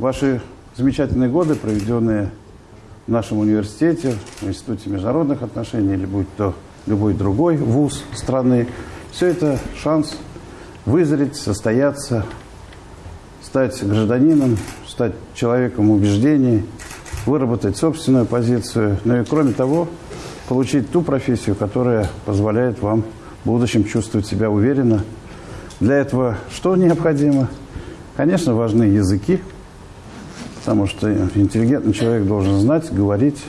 ваши замечательные годы, проведенные в нашем университете, в Институте международных отношений, или будь то любой другой вуз страны, все это шанс вызреть, состояться, стать гражданином, стать человеком убеждений, выработать собственную позицию, ну и кроме того, получить ту профессию, которая позволяет вам в будущем чувствовать себя уверенно. Для этого что необходимо? Конечно, важны языки, потому что интеллигентный человек должен знать, говорить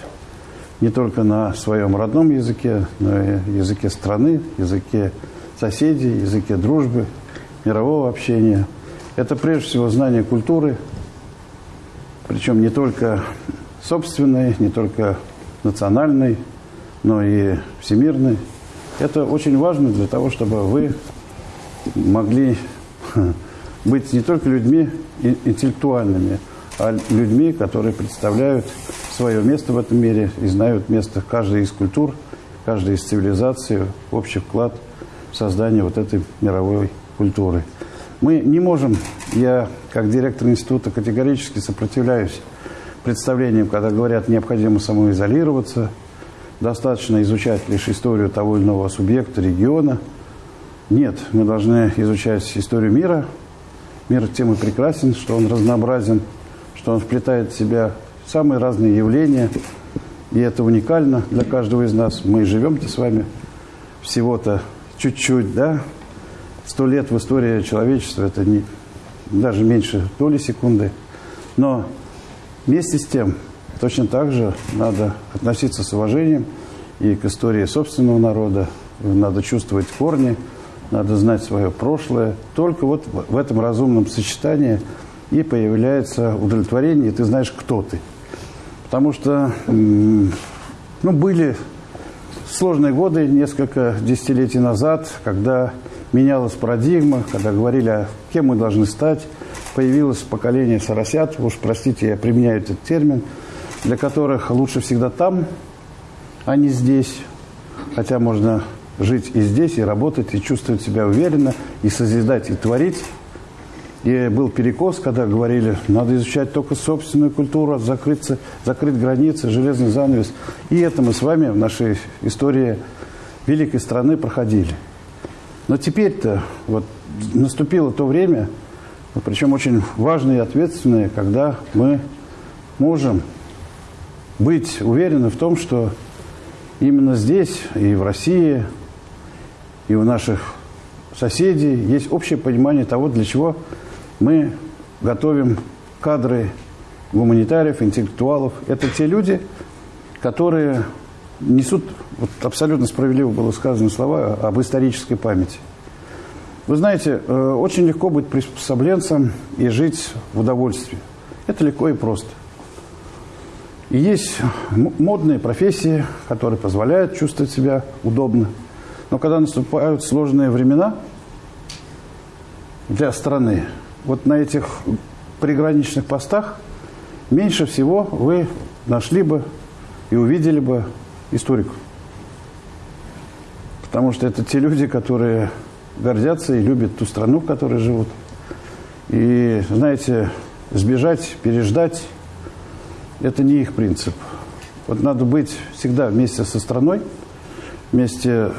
не только на своем родном языке, но и языке страны, языке соседей, языке дружбы, мирового общения. Это прежде всего знание культуры, причем не только собственной, не только национальной, но и всемирной. Это очень важно для того, чтобы вы могли быть не только людьми интеллектуальными, а людьми, которые представляют свое место в этом мире и знают место каждой из культур, каждой из цивилизаций, общий вклад в создание вот этой мировой культуры. Мы не можем, я как директор института категорически сопротивляюсь представлениям, когда говорят, необходимо самоизолироваться, достаточно изучать лишь историю того или иного субъекта, региона. Нет, мы должны изучать историю мира. Мир тем и прекрасен, что он разнообразен, что он вплетает в себя самые разные явления. И это уникально для каждого из нас. Мы живем-то с вами всего-то чуть-чуть, да? Сто лет в истории человечества – это не, даже меньше доли секунды. Но вместе с тем Точно так же надо относиться с уважением и к истории собственного народа. Надо чувствовать корни, надо знать свое прошлое. Только вот в этом разумном сочетании и появляется удовлетворение, и ты знаешь, кто ты. Потому что ну, были сложные годы несколько десятилетий назад, когда менялась парадигма, когда говорили, а кем мы должны стать. Появилось поколение соросят, уж простите, я применяю этот термин – для которых лучше всегда там, а не здесь. Хотя можно жить и здесь, и работать, и чувствовать себя уверенно, и созидать, и творить. И был перекос, когда говорили, надо изучать только собственную культуру, закрыться, закрыть границы, железный занавес. И это мы с вами в нашей истории великой страны проходили. Но теперь-то вот наступило то время, причем очень важное и ответственное, когда мы можем быть уверены в том, что именно здесь, и в России, и у наших соседей есть общее понимание того, для чего мы готовим кадры гуманитариев, интеллектуалов. Это те люди, которые несут, вот абсолютно справедливо было сказано слова об исторической памяти. Вы знаете, э, очень легко быть приспособленцем и жить в удовольствии. Это легко и просто. И есть модные профессии, которые позволяют чувствовать себя удобно. Но когда наступают сложные времена для страны, вот на этих приграничных постах меньше всего вы нашли бы и увидели бы историков. Потому что это те люди, которые гордятся и любят ту страну, в которой живут. И, знаете, сбежать, переждать это не их принцип. Вот надо быть всегда вместе со страной, вместе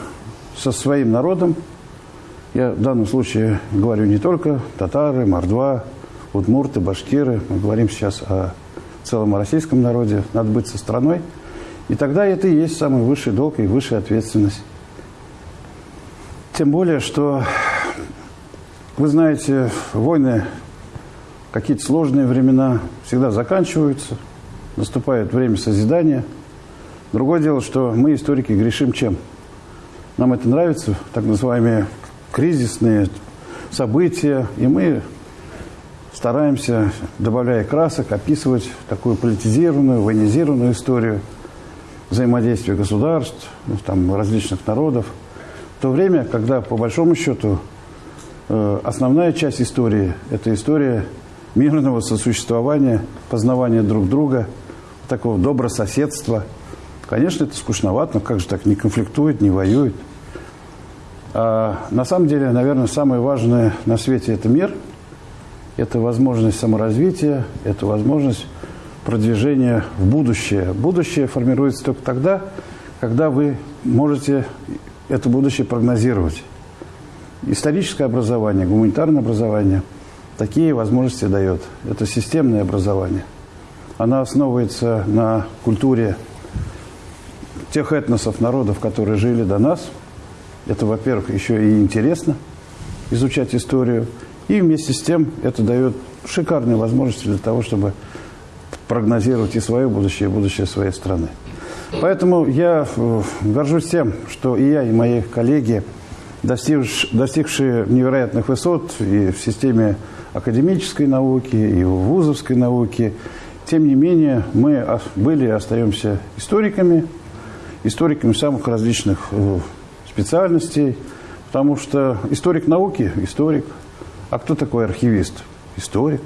со своим народом. Я в данном случае говорю не только татары, мордва, удмурты, башкиры. Мы говорим сейчас о целом российском народе. Надо быть со страной. И тогда это и есть самый высший долг и высшая ответственность. Тем более, что, вы знаете, войны, какие-то сложные времена всегда заканчиваются – наступает время созидания. Другое дело, что мы, историки, грешим чем? Нам это нравится, так называемые кризисные события, и мы стараемся, добавляя красок, описывать такую политизированную, военизированную историю взаимодействия государств, ну, там, различных народов. В то время, когда, по большому счету, э, основная часть истории – это история мирного сосуществования, познавания друг друга – такого добрососедства. Конечно, это скучновато, но как же так не конфликтует, не воюет. А на самом деле, наверное, самое важное на свете – это мир. это возможность саморазвития, это возможность продвижения в будущее. Будущее формируется только тогда, когда вы можете это будущее прогнозировать. Историческое образование, гуманитарное образование такие возможности дает. Это системное образование. Она основывается на культуре тех этносов, народов, которые жили до нас. Это, во-первых, еще и интересно изучать историю. И вместе с тем это дает шикарные возможности для того, чтобы прогнозировать и свое будущее, и будущее своей страны. Поэтому я э, горжусь тем, что и я, и мои коллеги, достигшие невероятных высот и в системе академической науки, и в вузовской науке, тем не менее мы были и остаемся историками, историками самых различных э, специальностей, потому что историк науки – историк. А кто такой архивист? Историк.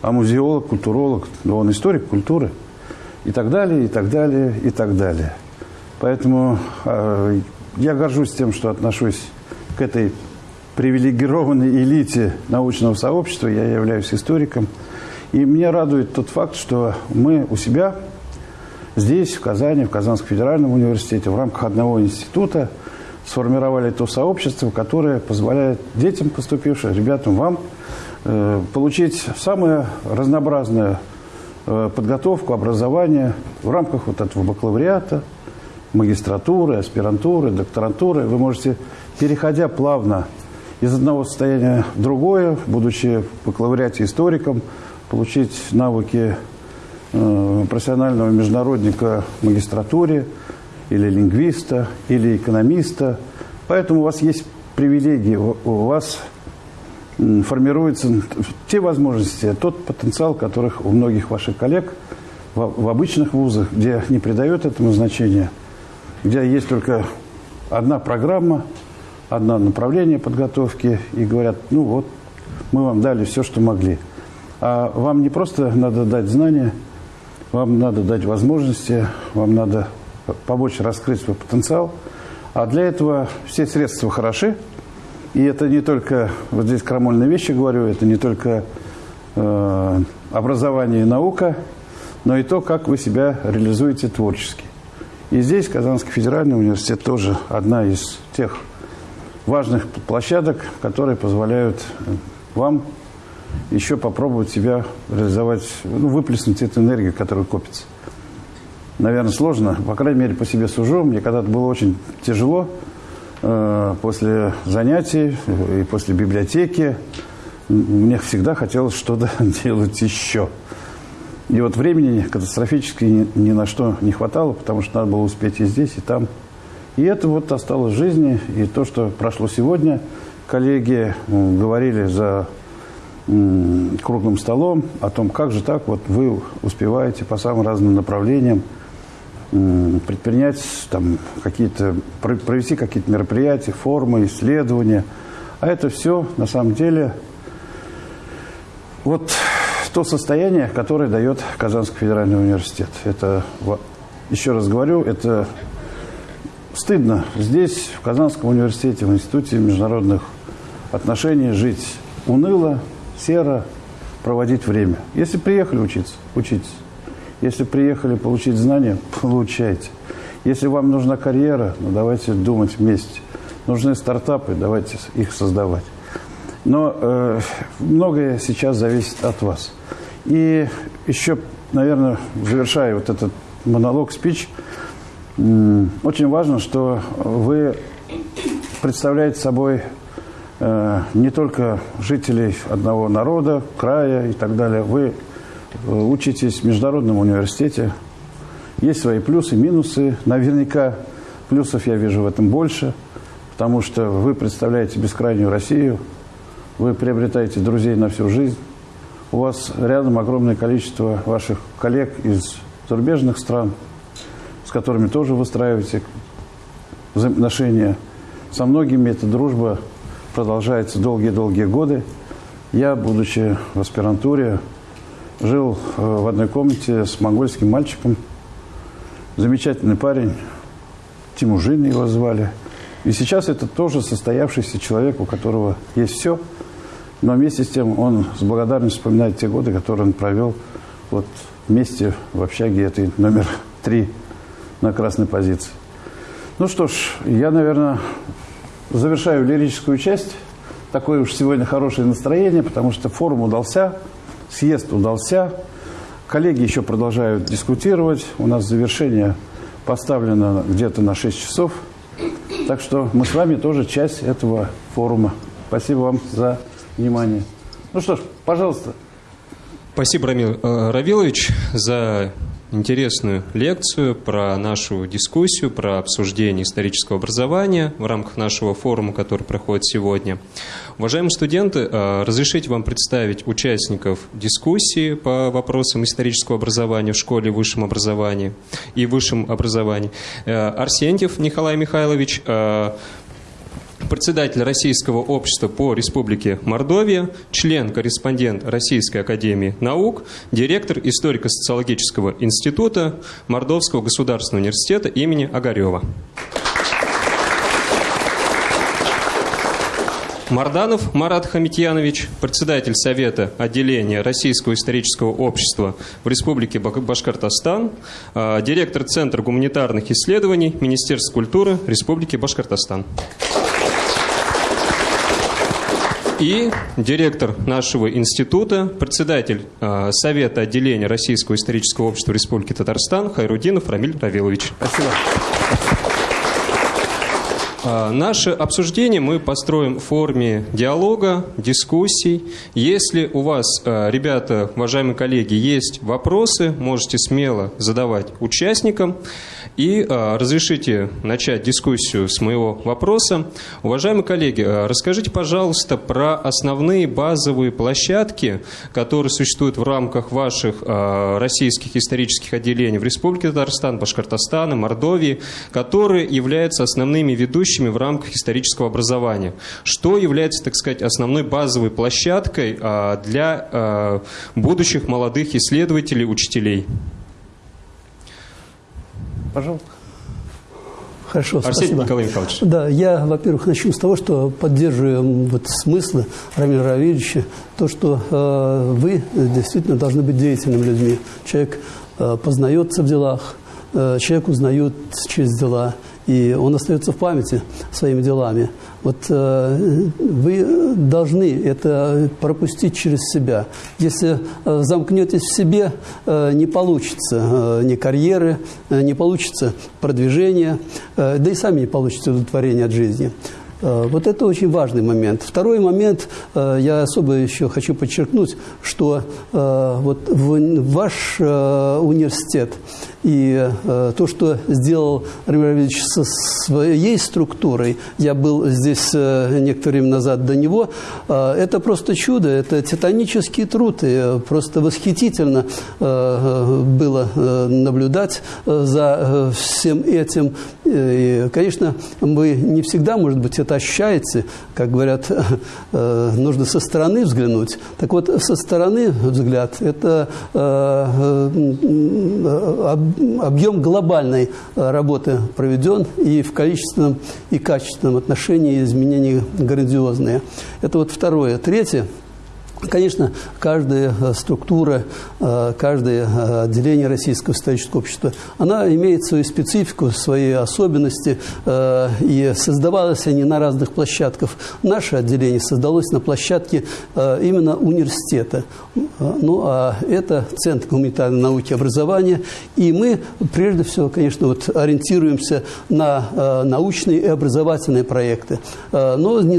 А музеолог, культуролог – ну, он историк культуры – и так далее, и так далее, и так далее. Поэтому э, я горжусь тем, что отношусь к этой привилегированной элите научного сообщества. Я являюсь историком. И меня радует тот факт, что мы у себя здесь, в Казани, в Казанском федеральном университете, в рамках одного института сформировали то сообщество, которое позволяет детям поступившим, ребятам, вам, э, получить самое разнообразное Э, подготовку, образование в рамках вот этого бакалавриата, магистратуры, аспирантуры, докторантуры. Вы можете, переходя плавно из одного состояния в другое, будучи в бакалавриате историком, получить навыки э, профессионального международника в магистратуре, или лингвиста, или экономиста. Поэтому у вас есть привилегии, у вас формируются те возможности, тот потенциал, которых у многих ваших коллег в, обычных вузах, где не придают этому значения, где есть только одна программа, одно направление подготовки, и говорят, ну вот, мы вам дали все, что могли. А вам не просто надо дать знания, вам надо дать возможности, вам надо помочь раскрыть свой потенциал. А для этого все средства хороши – и это не только, вот здесь крамольные вещи говорю, это не только э, образование и наука, но и то, как вы себя реализуете творчески. И здесь Казанский федеральный университет тоже одна из тех важных площадок, которые позволяют вам еще попробовать себя реализовать, ну, выплеснуть эту энергию, которая копится. Наверное, сложно, по крайней мере, по себе сужу. Мне когда-то было очень тяжело, Э, после занятий и после библиотеки мне всегда хотелось что-то делать еще. И вот времени катастрофически ни, на что не хватало, потому что надо было успеть и здесь, и там. И это вот осталось в жизни. И то, что прошло сегодня, коллеги говорили за круглым столом о том, как же так, вот вы успеваете по самым разным направлениям предпринять там какие-то, провести какие-то мероприятия, формы, исследования. А это все на самом деле вот то состояние, которое дает Казанский федеральный университет. Это, еще раз говорю, это стыдно здесь, в Казанском университете, в Институте международных отношений жить уныло, серо, проводить время. Если приехали учиться, учитесь. Если приехали получить знания, получайте. Если вам нужна карьера, ну давайте думать вместе. Нужны стартапы, давайте их создавать. Но э, многое сейчас зависит от вас. И еще, наверное, завершая вот этот монолог, спич, э, очень важно, что вы представляете собой э, не только жителей одного народа, края и так далее. Вы учитесь в международном университете. Есть свои плюсы, минусы. Наверняка плюсов я вижу в этом больше, потому что вы представляете бескрайнюю Россию, вы приобретаете друзей на всю жизнь. У вас рядом огромное количество ваших коллег из зарубежных стран, с которыми тоже выстраиваете взаимоотношения. Со многими эта дружба продолжается долгие-долгие годы. Я, будучи в аспирантуре, жил э, в одной комнате с монгольским мальчиком. Замечательный парень, Тимужин его звали. И сейчас это тоже состоявшийся человек, у которого есть все. но вместе с тем он с благодарностью вспоминает те годы, которые он провел вот вместе в общаге этой номер три на красной позиции. Ну что ж, я, наверное, завершаю лирическую часть. Такое уж сегодня хорошее настроение, потому что форум удался, съезд удался. Коллеги еще продолжают дискутировать. У нас завершение поставлено где-то на 6 часов. Так что мы с вами тоже часть этого форума. Спасибо вам за внимание. Ну что ж, пожалуйста. Спасибо, Рамил э, Равилович, за интересную лекцию про нашу дискуссию, про обсуждение исторического образования в рамках нашего форума, который проходит сегодня. Уважаемые студенты, э, разрешите вам представить участников дискуссии по вопросам исторического образования в школе и высшем образовании и высшем образовании. Э, Арсентьев Николай Михайлович, председатель Российского общества по Республике Мордовия, член-корреспондент Российской академии наук, директор историко-социологического института Мордовского государственного университета имени Огарева. Марданов Марат Хамитьянович, председатель Совета отделения Российского исторического общества в Республике Башкортостан, а, директор Центра гуманитарных исследований Министерства культуры Республики Башкортостан и директор нашего института, председатель э, Совета отделения Российского исторического общества Республики Татарстан Хайрудинов Рамиль Равилович. Спасибо. А, наше обсуждение мы построим в форме диалога, дискуссий. Если у вас, а, ребята, уважаемые коллеги, есть вопросы, можете смело задавать участникам. И э, разрешите начать дискуссию с моего вопроса. Уважаемые коллеги, э, расскажите, пожалуйста, про основные базовые площадки, которые существуют в рамках ваших э, российских исторических отделений в Республике Татарстан, Башкортостана, Мордовии, которые являются основными ведущими в рамках исторического образования. Что является, так сказать, основной базовой площадкой для будущих молодых исследователей, учителей? Пожалуйста. Хорошо, Арсений спасибо. Николай Михайлович. Да, я, во-первых, начну с того, что поддерживаю вот смыслы Рамиля Равильевича, то, что э, вы действительно должны быть деятельными людьми. Человек э, познается в делах, э, человек узнает через дела, и он остается в памяти своими делами. Вот э, вы должны это пропустить через себя. Если э, замкнетесь в себе, э, не получится ни карьеры, не получится продвижения, да и сами не получится удовлетворения от жизни. Вот это очень важный момент. Второй момент, я особо еще хочу подчеркнуть, что вот ваш университет и э, то, что сделал Рамиль со своей структурой, я был здесь э, некоторое время назад до него, э, это просто чудо, это титанический труд, и просто восхитительно э, было э, наблюдать э, за э, всем этим. И, конечно, вы не всегда, может быть, это ощущаете, как говорят, э, нужно со стороны взглянуть. Так вот, со стороны взгляд – это э, э, объем глобальной э, работы проведен, и в количественном и качественном отношении изменения грандиозные. Это вот второе. Третье – Конечно, каждая э, структура, э, каждое э, отделение Российского исторического общества, она имеет свою специфику, свои особенности, и создавалось они на разных площадках. Наше отделение создалось на площадке именно университета. Ну, а это Центр гуманитарной науки и образования, и мы, прежде всего, конечно, вот ориентируемся на научные и образовательные проекты, но не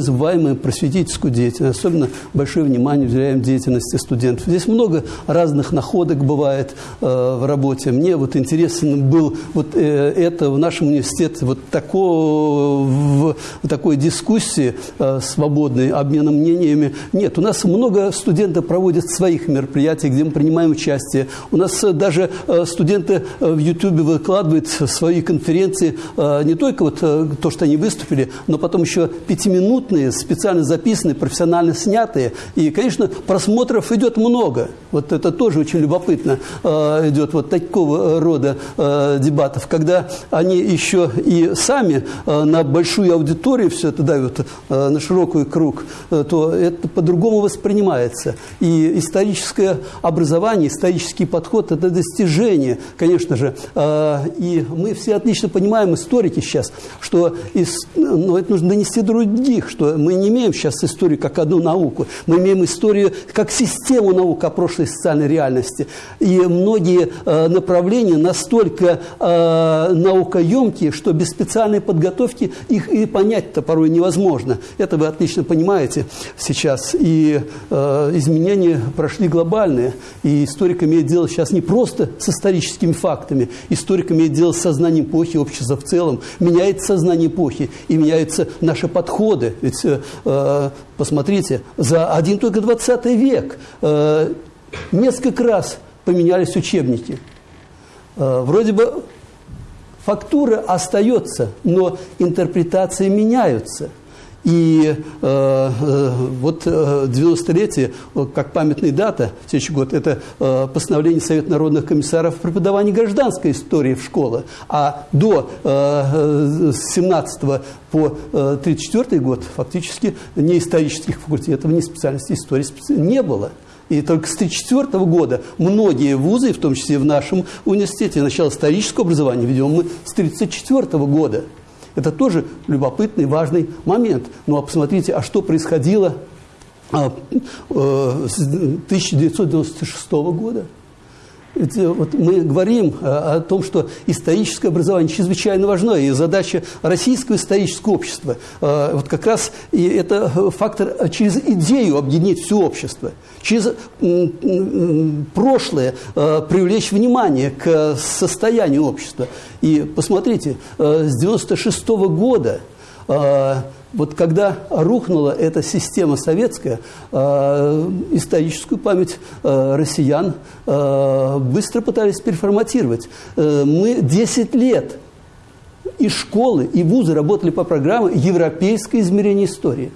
просветительскую деятельность, особенно большое внимание уделяем деятельности студентов. Здесь много разных находок бывает э, в работе. Мне вот интересен был вот э, это в нашем университете, вот такого, в, такой дискуссии э, свободной, обмена мнениями. Нет, у нас много студентов проводят своих мероприятий, где мы принимаем участие. У нас э, даже э, студенты э, в Ютубе выкладывают свои конференции, не только вот то, что они выступили, но потом еще пятиминутные, специально записанные, профессионально снятые. И, конечно, конечно, просмотров идет много. Вот это тоже очень любопытно э, идет вот такого рода э, дебатов, когда они еще и сами э, на большую аудиторию все это дают, э, на широкий круг, э, то это по-другому воспринимается. И историческое образование, исторический подход – это достижение, конечно же. Э, и мы все отлично понимаем, историки сейчас, что из, ну, это нужно донести других, что мы не имеем сейчас историю как одну науку, мы имеем историю как систему наук о прошлой социальной реальности. И многие э, направления настолько э, наукоемкие, что без специальной подготовки их и понять-то порой невозможно. Это вы отлично понимаете сейчас. И э, изменения прошли глобальные. И историк имеет дело сейчас не просто с историческими фактами. Историк имеет дело с сознанием эпохи, общества в целом. Меняется сознание эпохи и меняются наши подходы. Ведь посмотрите, за один только 20 век э, несколько раз поменялись учебники. Э, вроде бы фактура остается, но интерпретации меняются – и э, э вот 90-летие, э, как памятная дата, следующий год, это э, постановление Совета народных комиссаров о преподавании гражданской истории в школы. А до э, 17 по э, 34 год фактически ни исторических факультетов, ни специальности истории не было. И только с 1934 года многие вузы, в том числе в нашем университете, начало исторического образования ведем мы с 1934 года. Это тоже любопытный, важный момент. Ну а посмотрите, а что происходило а, э, с 1996 года? Э, вот мы говорим э, о том, что историческое образование чрезвычайно важно, и задача российского исторического общества, вот как раз и это фактор через идею объединить все общество, через прошлое привлечь внимание к состоянию общества. И посмотрите, э, с 96 -го года э, вот когда рухнула эта система советская, э, историческую память россиян быстро пытались переформатировать. Мы 10 лет и школы, и вузы работали по программе «Европейское измерение истории».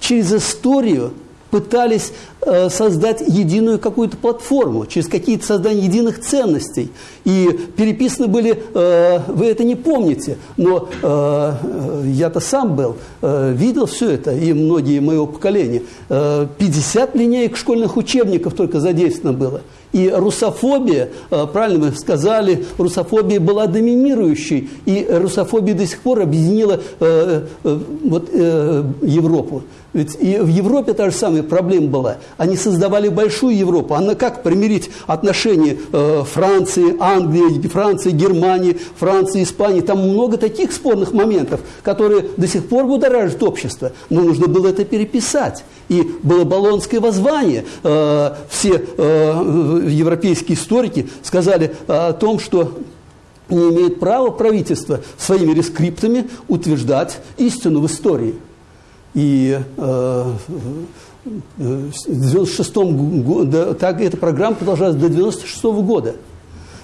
Через историю пытались э, создать единую какую-то платформу, через какие-то создания единых ценностей. И переписаны были, э, вы это не помните, но э, я-то сам был, видел все это, и многие моего поколения. Э, 50 линеек школьных учебников только задействовано было. И русофобия, правильно вы сказали, русофобия была доминирующей, и русофобия до сих пор объединила вот, Европу. Ведь и в Европе та же самая проблема была. Они создавали большую Европу. А на как примирить отношения э, Франции, Англии, Франции, Германии, Франции, Испании? Там много таких спорных моментов, которые до сих пор будоражат общество. Но нужно было это переписать. И было Болонское воззвание. Э, все э, европейские историки сказали о том, что не имеет права правительство своими рескриптами утверждать истину в истории. И э, в 96 году, так эта программа продолжалась до 96 -го года.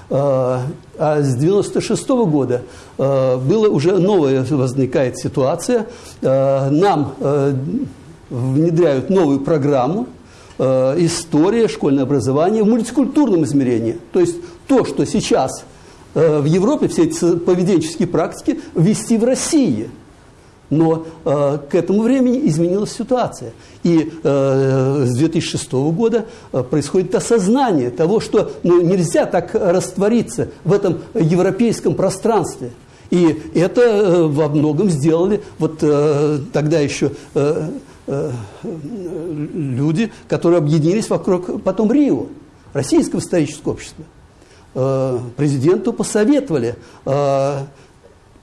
Э, а с 96 -го года э, была уже новая возникает ситуация. Э, нам внедряют новую программу «История, школьное образование» в мультикультурном измерении. То есть то, что сейчас в Европе, все эти поведенческие практики, ввести в России – но э, к этому времени изменилась ситуация. И э, с 2006 года э, происходит осознание того, что ну, нельзя так раствориться в этом европейском пространстве. И это э, во многом сделали вот э, тогда еще э, э, люди, которые объединились вокруг потом Рио, Российского исторического общества. Э, президенту посоветовали э,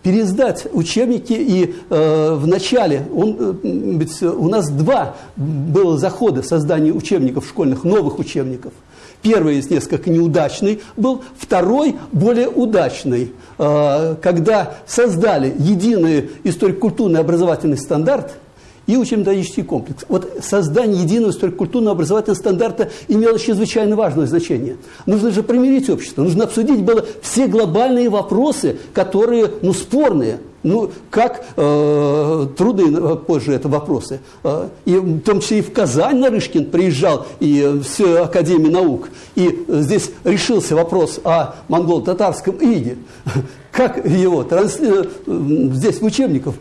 пересдать учебники. И э, в начале, он, э, ведь у нас два было захода создания учебников школьных, новых учебников. Первый из несколько неудачный был, второй более удачный, э, когда создали единый историко-культурный образовательный стандарт – и учебно-методический комплекс. Вот создание единого историко-культурного образовательного стандарта имело чрезвычайно важное значение. Нужно же примирить общество, нужно обсудить было все глобальные вопросы, которые, ну, спорные. Ну, как э, трудные позже это вопросы. Э, и в том числе и в Казань Нарышкин приезжал, и в Академию наук. И здесь решился вопрос о монголо-татарском иде. Как его трансли... здесь в учебниках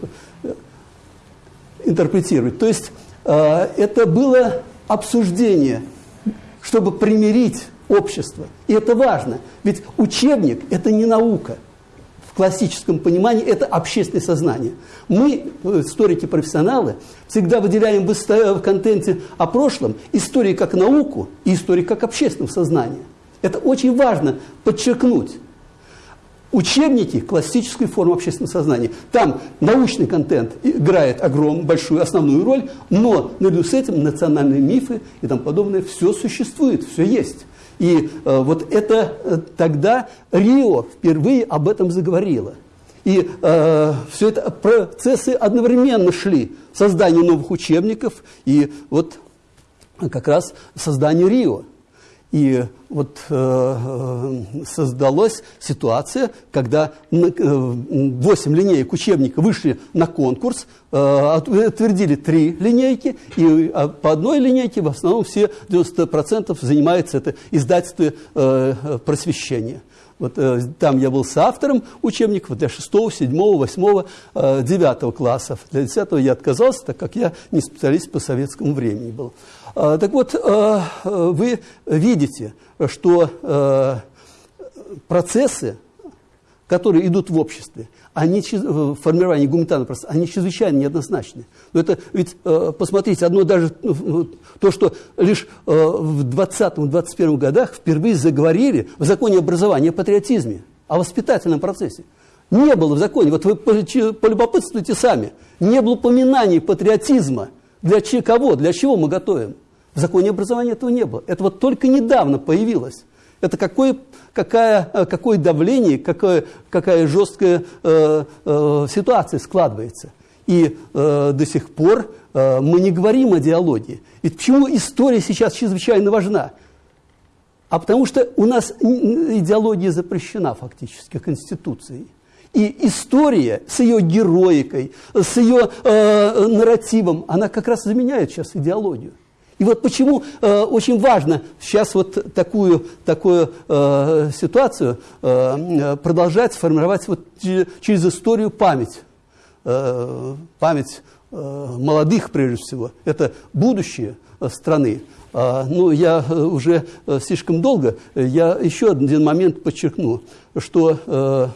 интерпретировать. То есть э, это было обсуждение, чтобы примирить общество. И это важно. Ведь учебник – это не наука – в классическом понимании это общественное сознание. Мы, историки-профессионалы, всегда выделяем в контенте о прошлом истории как науку и истории как общественное сознание. Это очень важно подчеркнуть. Учебники – классическую форму общественного сознания. Там научный контент играет огромную, большую, основную роль, но наряду с этим национальные мифы и тому подобное все существует, все есть. И э, вот это э, тогда Рио впервые об этом заговорило. И э, все это процессы одновременно шли. Создание новых учебников и вот как раз создание Рио. И вот э, э создалась ситуация, когда э, 8 линеек учебника вышли на конкурс, э, утвердили 3 линейки, и а по одной линейке в основном все 90% занимается это издательство э, просвещения. Вот э, там я был соавтором учебников для 6, 7, 8, э, 9 классов. Для 10 я отказался, так как я не специалист по советскому времени был. А, так вот, а, вы видите, что а, процессы, которые идут в обществе, они, в формировании гуманитарного процесса, они чрезвычайно неоднозначны. Но это ведь, посмотрите, одно даже ну, то, что лишь в 20-21 годах впервые заговорили в законе образования о патриотизме, о воспитательном процессе. Не было в законе, вот вы полюбопытствуйте сами, не было упоминаний патриотизма. Для кого, для чего мы готовим? В законе образования этого не было. Это вот только недавно появилось. Это какое, какая, какое давление, какое, какая жесткая э, э, ситуация складывается. И э, до сих пор э, мы не говорим о диалоге. И почему история сейчас чрезвычайно важна? А потому что у нас идеология запрещена фактически Конституцией. И история с ее героикой, с ее э, нарративом, она как раз заменяет сейчас идеологию. И вот почему э, очень важно сейчас вот такую, такую э, ситуацию э, продолжать формировать вот через историю память. Э, память э, молодых, прежде всего. Это будущее э, страны. А, ну, я э, уже э, слишком долго, я еще один момент подчеркну, что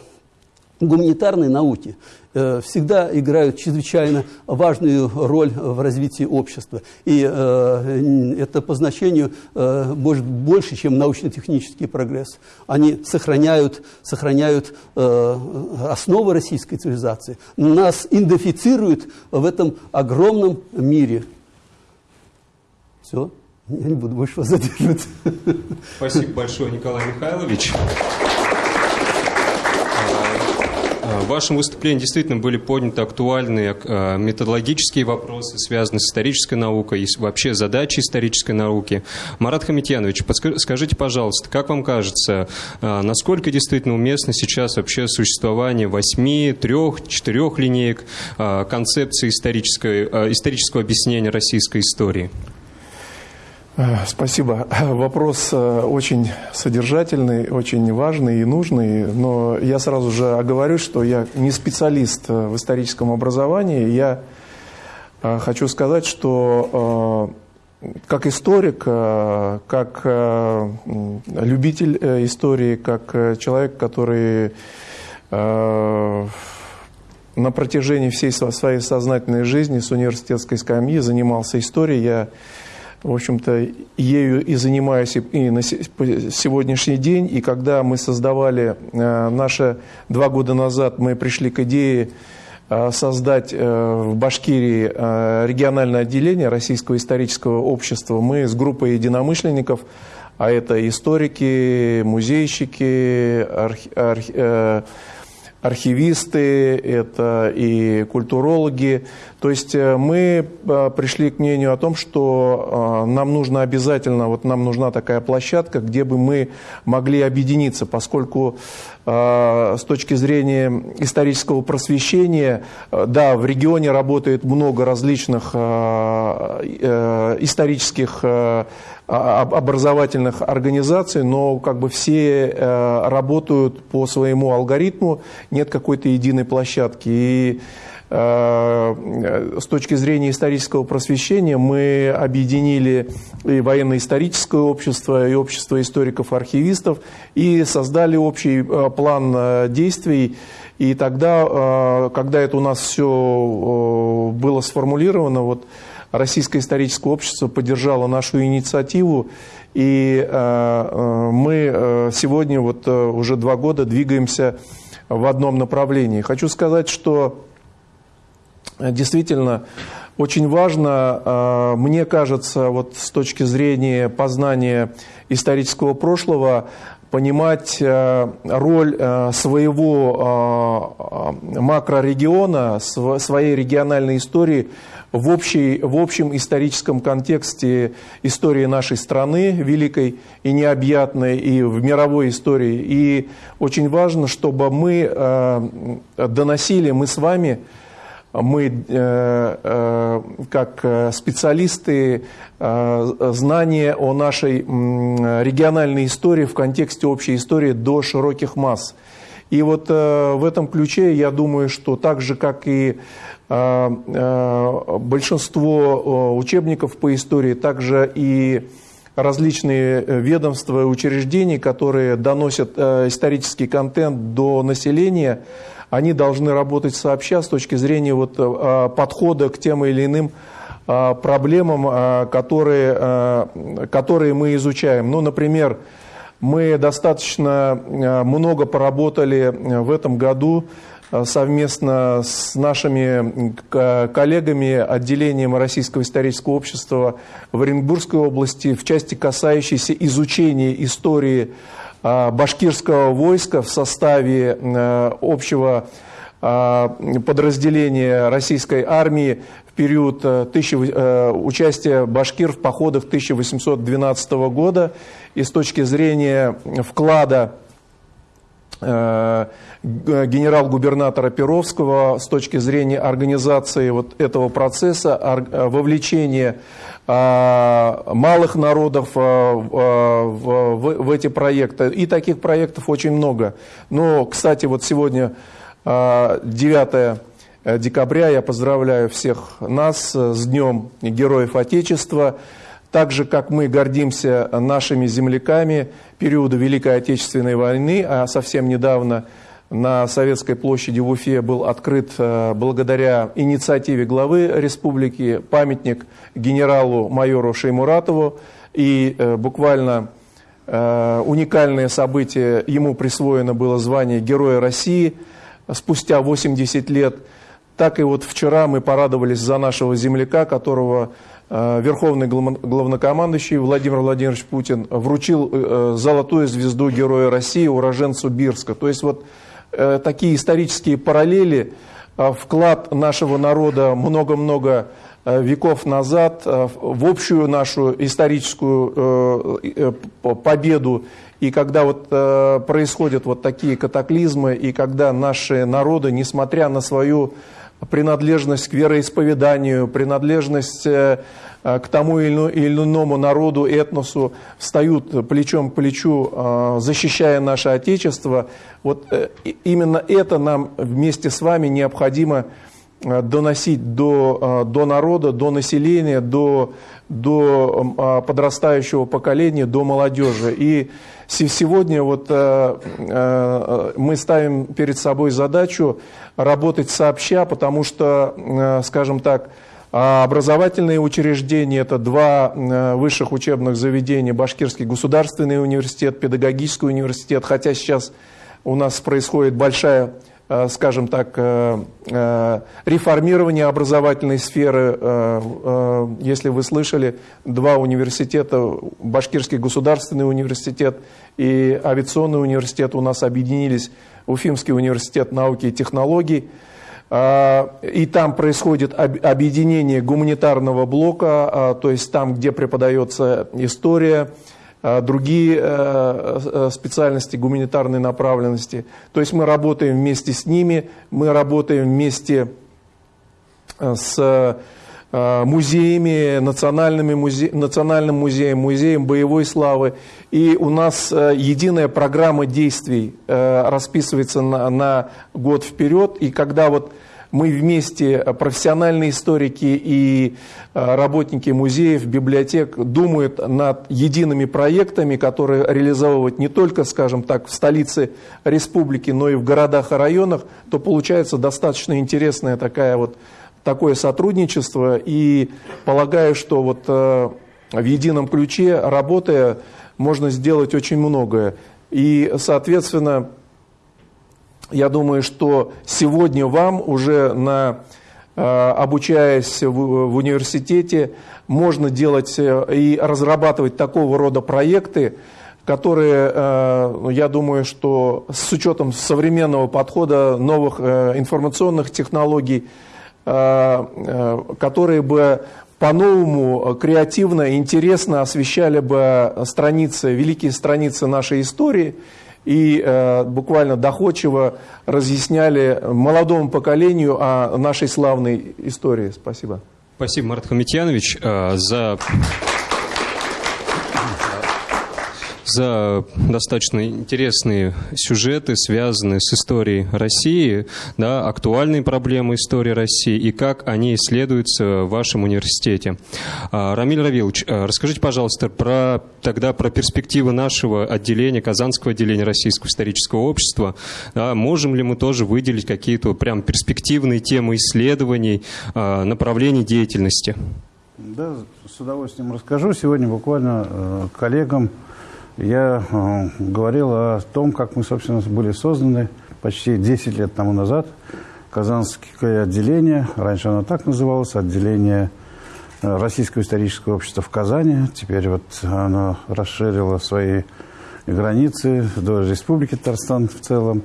гуманитарные науки Э, всегда играют чрезвычайно важную роль в развитии общества. И э, это по значению э, может больше, чем научно-технический прогресс. Они сохраняют, сохраняют основы российской цивилизации. Нас идентифицируют в этом огромном мире. Все. Я не буду больше вас задерживать. Спасибо большое, Николай Михайлович. В вашем выступлении действительно были подняты актуальные э, методологические вопросы, связанные с исторической наукой и вообще задачи исторической науки. Марат Хамитьянович, скажите, пожалуйста, как вам кажется, э, насколько действительно уместно сейчас вообще существование восьми, трех, четырех линеек э, концепции исторического объяснения российской истории? Э, спасибо. Вопрос э, очень содержательный, очень важный и нужный, но я сразу же оговорюсь, что я не специалист э, в историческом образовании. Я хочу сказать, что как историк, как любитель истории, как человек, который на протяжении всей своей сознательной жизни с университетской скамьи занимался историей, я в общем-то, ею и занимаюсь и на сегодняшний день. И когда мы создавали э, наши два года назад, мы пришли к идее э, создать э, в Башкирии региональное отделение Российского исторического общества, мы с группой единомышленников, а это историки, музейщики, архи, архи, архивисты, это и культурологи, То есть э, мы э, пришли к мнению о том, что э, нам нужно обязательно, вот нам нужна такая площадка, где бы мы могли объединиться, поскольку с точки зрения исторического просвещения, да, в регионе работает много различных исторических образовательных организаций, но как бы все работают по своему алгоритму, нет какой-то единой площадки. И Э, с точки зрения исторического просвещения мы объединили и военно-историческое общество, и общество историков-архивистов, и создали общий э, план э, действий. И тогда, когда это у нас все было сформулировано, вот Российское историческое общество поддержало нашу инициативу, и мы сегодня вот уже два года двигаемся в одном направлении. Хочу сказать, что действительно очень важно, а, мне кажется, вот с точки зрения познания исторического прошлого, понимать а, роль своего макрорегиона, своей региональной истории в, общей, в общем историческом контексте истории нашей страны, великой и необъятной, и в мировой истории. И очень важно, чтобы мы доносили, мы с вами, мы э, э, как э, специалисты знания о нашей региональной истории в контексте общей истории до широких масс. И вот в этом ключе я думаю, что так же, как и большинство учебников по истории, также и различные ведомства и учреждения, которые доносят исторический контент до населения – они должны работать сообща с точки зрения вот, э, подхода к тем или иным э, проблемам, э, которые, которые мы изучаем. Ну, например, мы достаточно много поработали в этом году совместно с нашими коллегами, отделением Российского исторического общества в Оренбургской области в части, касающейся изучения истории а, башкирского войска в составе э, общего подразделения российской армии в период э, э, участия башкир в походах 1812 года. И с точки зрения вклада генерал-губернатора Перовского с точки зрения организации вот этого процесса, вовлечения а, малых народов в, эти проекты. И таких проектов очень много. Но, кстати, вот сегодня 9 а, декабря я поздравляю всех нас с Днем Героев Отечества. Так же, как мы гордимся нашими земляками периода Великой Отечественной войны, а совсем недавно – на Советской площади в Уфе был открыт э, благодаря инициативе главы республики памятник генералу-майору Шеймуратову. И э, буквально э, уникальное событие, ему присвоено было звание Героя России спустя 80 лет. Так и вот вчера мы порадовались за нашего земляка, которого Верховный главнокомандующий Владимир Владимирович Путин вручил золотую звезду Героя России уроженцу Бирска. То есть вот Э, такие исторические параллели, э, вклад нашего народа много-много э, веков назад в общую нашу историческую победу. И когда вот происходят вот такие катаклизмы, и когда наши народы, несмотря на свою принадлежность к вероисповеданию, принадлежность Э, к тому или иному народу, этносу, встают плечом к плечу, э, защищая наше Отечество. Вот э, именно это нам вместе с вами необходимо доносить до, до народа, до населения, до, до подрастающего поколения, до молодежи. И сегодня вот мы ставим перед собой задачу работать сообща, потому что, скажем так, а образовательные учреждения – это два э, высших учебных заведения, Башкирский государственный университет, педагогический университет, хотя сейчас у нас происходит большая э, скажем так, э, реформирование образовательной сферы. Если вы слышали, два университета, Башкирский государственный университет и авиационный университет у нас объединились Уфимский университет науки и технологий. И там происходит объединение гуманитарного блока, то есть там, где преподается история, другие специальности гуманитарной направленности. То есть мы работаем вместе с ними, мы работаем вместе с Э, музеями, национальными музе... национальным музеем, музеем боевой славы. И у нас э, единая программа действий э, расписывается на, на год вперед. И когда вот мы вместе, профессиональные историки и работники музеев, библиотек, думают над едиными проектами, которые реализовывать не только, скажем так, в столице республики, но и в городах и районах, то получается достаточно интересная такая вот такое сотрудничество и полагаю, что вот э, в едином ключе, работая, можно сделать очень многое. И, соответственно, я думаю, что сегодня вам уже на э, обучаясь в, в университете, можно делать э, и разрабатывать такого рода проекты, которые, ну, я думаю, что с учетом современного подхода новых информационных технологий, Э, э, которые бы по-новому, креативно, интересно освещали бы страницы, великие страницы нашей истории и э, буквально доходчиво разъясняли молодому поколению о нашей славной истории. Спасибо. Спасибо, Марат Хамитьянович, за за достаточно интересные сюжеты, связанные с историей России, да, актуальные проблемы истории России и как они исследуются в вашем университете. А, Рамиль Равилович, а, расскажите, пожалуйста, про, тогда про перспективы нашего отделения, Казанского отделения Российского исторического общества. Да, можем ли мы тоже выделить какие-то прям перспективные темы исследований, а, направлений деятельности? Да, с удовольствием расскажу. Сегодня буквально э, коллегам я э, говорил о том, как мы, собственно, были созданы почти 10 лет тому назад. Казанское отделение, раньше оно так называлось, отделение э, Российского исторического общества в Казани. Теперь вот оно расширило свои границы до Республики Татарстан в целом.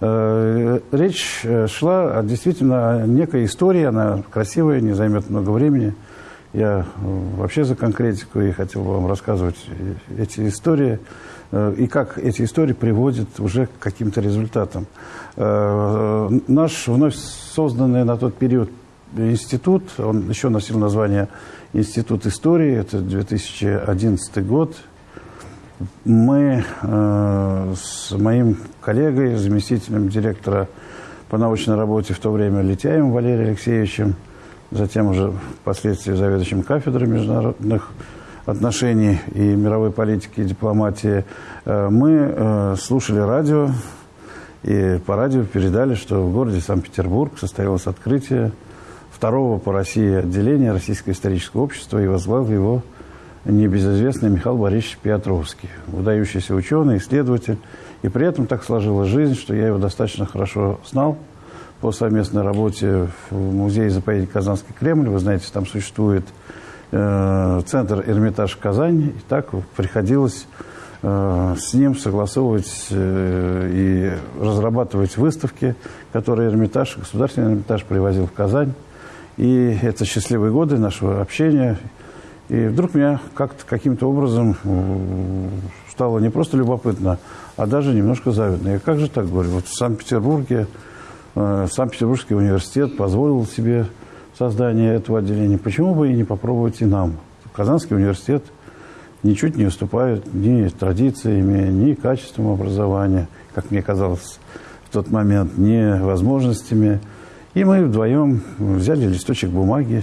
Э, речь шла действительно о некой истории, она красивая, не займет много времени – я э, вообще за конкретику и хотел бы вам рассказывать эти истории э, и как эти истории приводят уже к каким-то результатам. Э, наш вновь созданный на тот период институт, он еще носил название Институт истории, это 2011 год. Мы с моим коллегой, заместителем директора по научной работе в то время Летяем Валерием Алексеевичем, затем уже впоследствии заведующим кафедрой международных отношений и мировой политики и дипломатии, э, мы э, слушали радио, и по радио передали, что в городе Санкт-Петербург состоялось открытие второго по России отделения Российского исторического общества, и возглавил его небезызвестный Михаил Борисович Петровский, выдающийся ученый, исследователь. И при этом так сложилась жизнь, что я его достаточно хорошо знал – по совместной работе в музее заповедник Казанский Кремль. Вы знаете, там существует э, центр Эрмитаж Казань. И так приходилось э, с ним согласовывать э, и разрабатывать выставки, которые Эрмитаж, государственный Эрмитаж привозил в Казань. И это счастливые годы нашего общения. И вдруг меня как-то каким-то образом э, стало не просто любопытно, а даже немножко завидно. Я как же так говорю? Вот в Санкт-Петербурге Санкт-Петербургский университет позволил себе создание этого отделения. Почему бы и не попробовать и нам? Казанский университет ничуть не уступает ни традициями, ни качеством образования, как мне казалось в тот момент, ни возможностями. И мы вдвоем взяли листочек бумаги,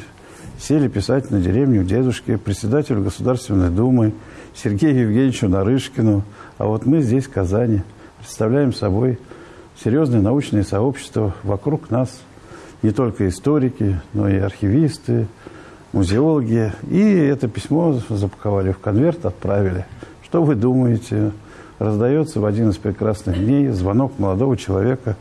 сели писать на деревню дедушке, председателю Государственной Думы, Сергею Евгеньевичу Нарышкину. А вот мы здесь, в Казани, представляем собой серьезное научное сообщество вокруг нас, не только историки, но и архивисты, музеологи. И это письмо запаковали в конверт, отправили. Что вы думаете? Раздается в один из прекрасных дней звонок молодого человека.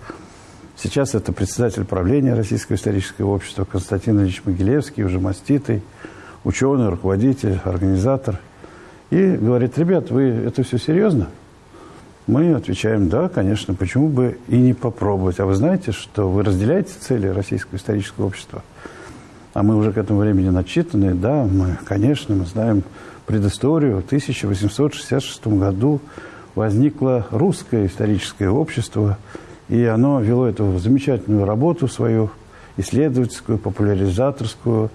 Сейчас это председатель правления Российского исторического общества Константин Ильич Могилевский, уже маститый, ученый, руководитель, организатор. И говорит, ребят, вы это все серьезно? Мы отвечаем, да, конечно, почему бы и не попробовать. А вы знаете, что вы разделяете цели Российского исторического общества? А мы уже к этому времени начитаны, да, мы, конечно, мы знаем предысторию. В 1866 году возникло русское историческое общество, и оно вело эту замечательную работу свою, исследовательскую, популяризаторскую,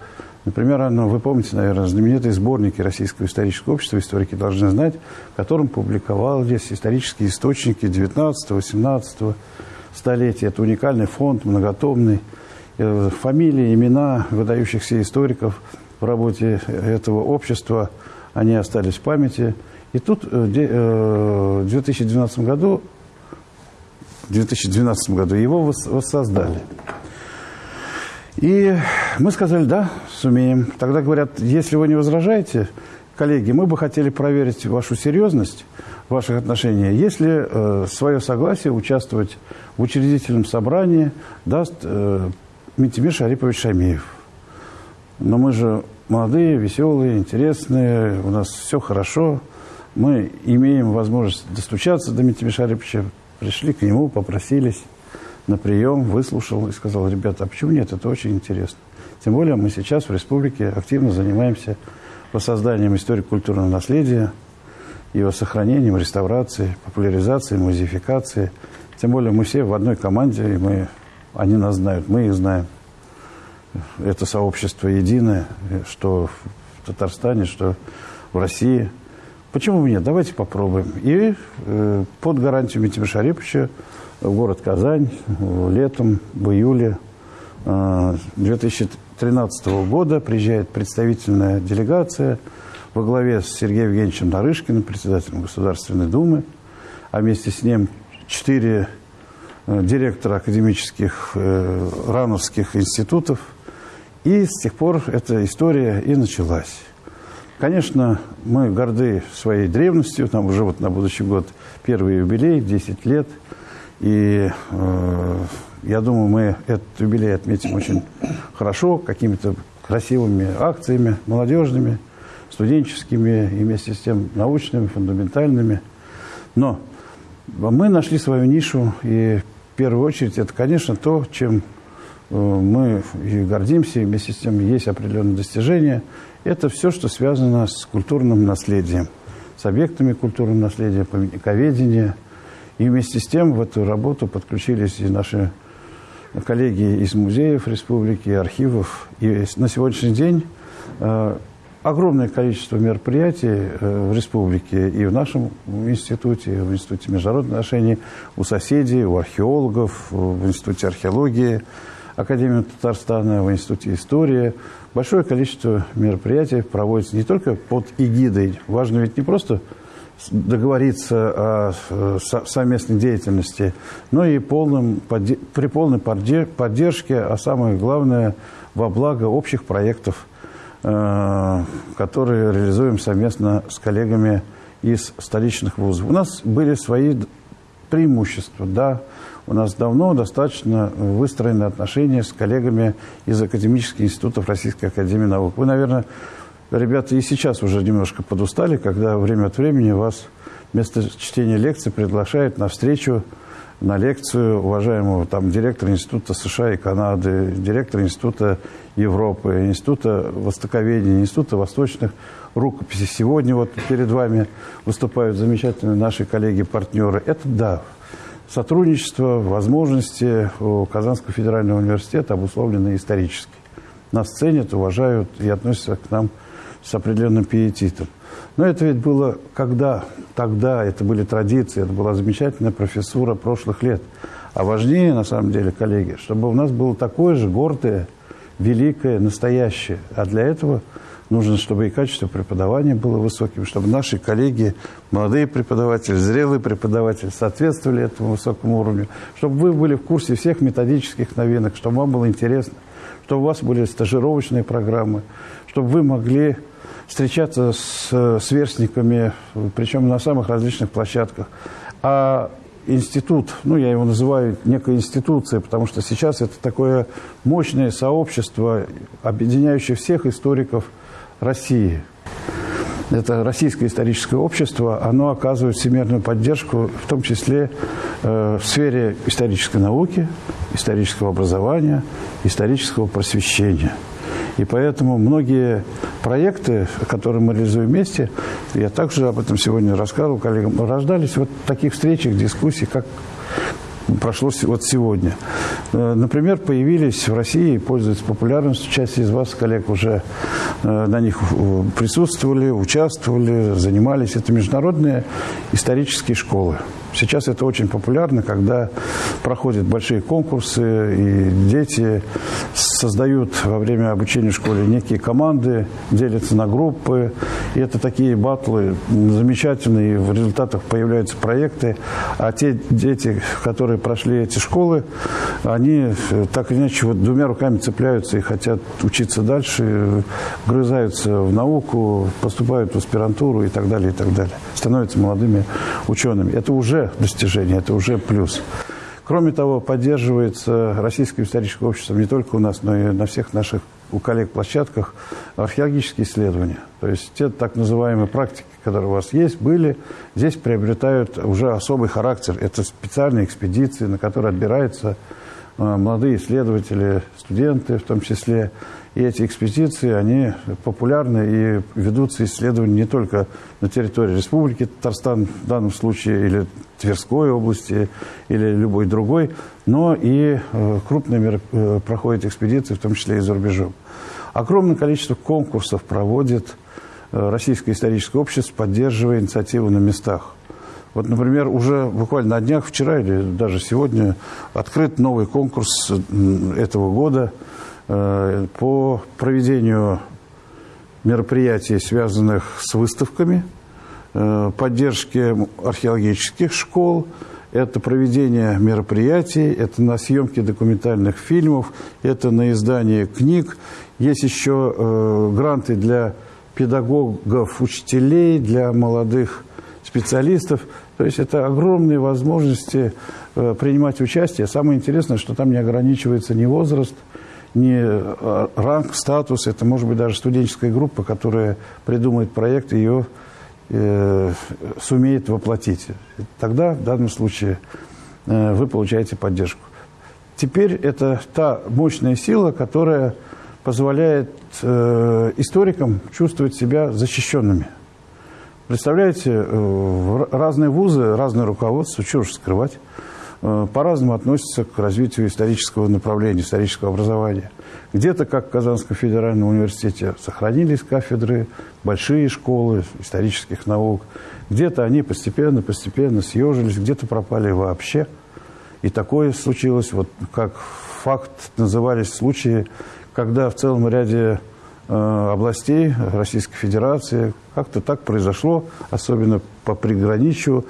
Например, оно, вы помните, наверное, знаменитые сборники Российского исторического общества, историки должны знать, в котором публиковались исторические источники 19-18 столетия. Это уникальный фонд, многотомный. Э, фамилии, имена выдающихся историков в работе этого общества, они остались в памяти. И тут э, э, в 2012 году, в 2012 году его воссоздали. И мы сказали, да, сумеем. Тогда говорят, если вы не возражаете, коллеги, мы бы хотели проверить вашу серьезность, ваших отношений, если э, свое согласие участвовать в учредительном собрании даст э, Митимир Шарипович Шамиев. Но мы же молодые, веселые, интересные, у нас все хорошо. Мы имеем возможность достучаться до Митимира Шариповича, пришли к нему, попросились на прием, выслушал и сказал, ребята, а почему нет, это очень интересно. Тем более мы сейчас в республике активно занимаемся воссозданием историко-культурного наследия, его сохранением, реставрацией, популяризацией, музеификацией. Тем более мы все в одной команде, и мы, они нас знают, мы их знаем. Это сообщество единое, что в Татарстане, что в России. Почему бы нет? Давайте попробуем. И э, под гарантию Митима Шариповича в город Казань летом, в июле 2013 э, года приезжает представительная делегация во главе с Сергеем Евгеньевичем Нарышкиным, председателем Государственной Думы, а вместе с ним четыре э, директора академических э, рановских институтов. И с тех пор эта история и началась. Конечно, мы горды своей древностью. Нам уже вот на будущий год первый юбилей, 10 лет – и э, я думаю, мы этот юбилей отметим очень хорошо, какими-то красивыми акциями, молодежными, студенческими и вместе с тем научными, фундаментальными. Но мы нашли свою нишу, и в первую очередь это, конечно, то, чем э, мы и гордимся, и вместе с тем есть определенные достижения. Это все, что связано с культурным наследием, с объектами культурного наследия, памятниковедения – и вместе с тем в эту работу подключились и наши коллеги из музеев республики, архивов. И на сегодняшний день э, огромное количество мероприятий э, в республике и в нашем институте, в Институте международных отношений, у соседей, у археологов, в Институте археологии, Академии Татарстана, в Институте истории. Большое количество мероприятий проводится не только под эгидой. Важно ведь не просто договориться о э, совместной деятельности, но и полным, при полной поддержке, а самое главное, во благо общих проектов, э, которые реализуем совместно с коллегами из столичных вузов. У нас были свои преимущества, да, у нас давно достаточно выстроены отношения с коллегами из академических институтов Российской Академии Наук. Вы, наверное, ребята и сейчас уже немножко подустали, когда время от времени вас вместо чтения лекций приглашают на встречу, на лекцию уважаемого там директора Института США и Канады, директора Института Европы, Института Востоковедения, Института Восточных рукописей. Сегодня вот перед вами выступают замечательные наши коллеги-партнеры. Это да, сотрудничество, возможности у Казанского федерального университета обусловлены исторически. Нас ценят, уважают и относятся к нам с определенным пиетитом. Но это ведь было когда? Тогда это были традиции, это была замечательная профессура прошлых лет. А важнее, на самом деле, коллеги, чтобы у нас было такое же гордое, великое, настоящее. А для этого нужно, чтобы и качество преподавания было высоким, чтобы наши коллеги, молодые преподаватели, зрелые преподаватели соответствовали этому высокому уровню, чтобы вы были в курсе всех методических новинок, чтобы вам было интересно, чтобы у вас были стажировочные программы, чтобы вы могли встречаться с сверстниками, причем на самых различных площадках. А институт, ну, я его называю некой институцией, потому что сейчас это такое мощное сообщество, объединяющее всех историков России. это Российское историческое общество, оно оказывает всемирную поддержку, в том числе э, в сфере исторической науки, исторического образования, исторического просвещения. И поэтому многие проекты, которые мы реализуем вместе, я также об этом сегодня рассказывал коллегам, рождались вот в таких встречах, дискуссиях, как прошло вот сегодня. Э, например, появились в России, пользуются популярностью, часть из вас, коллег, уже э, на них присутствовали, участвовали, занимались. Это международные исторические школы. Сейчас это очень популярно, когда проходят большие конкурсы, и дети создают во время обучения в школе некие команды, делятся на группы. И это такие батлы замечательные, в результатах появляются проекты. А те дети, которые прошли эти школы, они так или иначе вот двумя руками цепляются и хотят учиться дальше, грызаются в науку, поступают в аспирантуру и так далее, и так далее. Становятся молодыми учеными. Это уже достижение, это уже плюс. Кроме того, поддерживается Российское историческое общество не только у нас, но и на всех наших у коллег-площадках археологические исследования. То есть те так называемые практики, которые у вас есть, были, здесь приобретают уже особый характер. Это специальные экспедиции, на которые отбираются э, молодые исследователи, студенты в том числе. И эти экспедиции, они популярны и ведутся исследования не только на территории Республики Татарстан в данном случае, или Тверской области, или любой другой, но и э, крупные меры, э, проходят экспедиции, в том числе и за рубежом. Огромное количество конкурсов проводит э, Российское историческое общество, поддерживая инициативу на местах. Вот, например, уже буквально на днях, вчера или даже сегодня, открыт новый конкурс этого года – по проведению мероприятий, связанных с выставками, э, поддержке археологических школ, это проведение мероприятий, это на съемки документальных фильмов, это на издание книг. Есть еще э, гранты для педагогов, учителей, для молодых специалистов. То есть это огромные возможности принимать участие. Самое интересное, что там не ограничивается ни возраст, не э, ранг, статус, это может быть даже студенческая группа, которая придумает проект ее э, сумеет воплотить. Тогда в данном случае э, вы получаете поддержку. Теперь это та мощная сила, которая позволяет э, историкам чувствовать себя защищенными. Представляете, э, разные вузы, разное руководство, чего же скрывать, по-разному относятся к развитию исторического направления, исторического образования. Где-то, как в Казанском федеральном университете, сохранились кафедры, большие школы исторических наук. Где-то они постепенно-постепенно съежились, где-то пропали вообще. И такое случилось, вот как факт назывались случаи, когда в целом ряде э, областей Российской Федерации как-то так произошло, особенно по приграничью,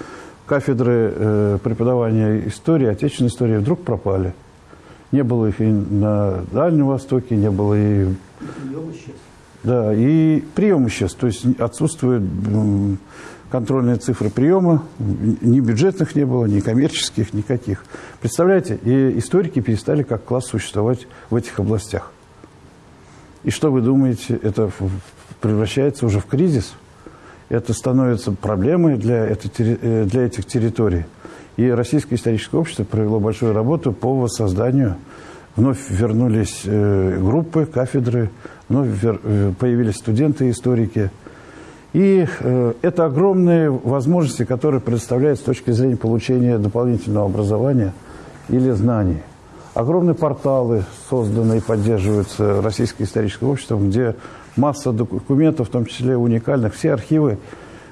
кафедры э, преподавания истории, отечественной истории вдруг пропали. Не было их и на Дальнем Востоке, не было и... Прием исчез. Да, и прием исчез. То есть отсутствуют контрольные цифры приема, ни бюджетных не было, ни коммерческих, никаких. Представляете, и историки перестали как класс существовать в этих областях. И что вы думаете, это превращается уже в кризис – это становится проблемой для, этой, э, для этих территорий. И Российское историческое общество провело большую работу по воссозданию. Вновь вернулись э, группы, кафедры, вновь э, появились студенты, историки. И это огромные возможности, которые предоставляют с точки зрения получения дополнительного образования или знаний. Огромные порталы созданы и поддерживаются Российское историческое общество, где масса документов, в том числе уникальных. Все архивы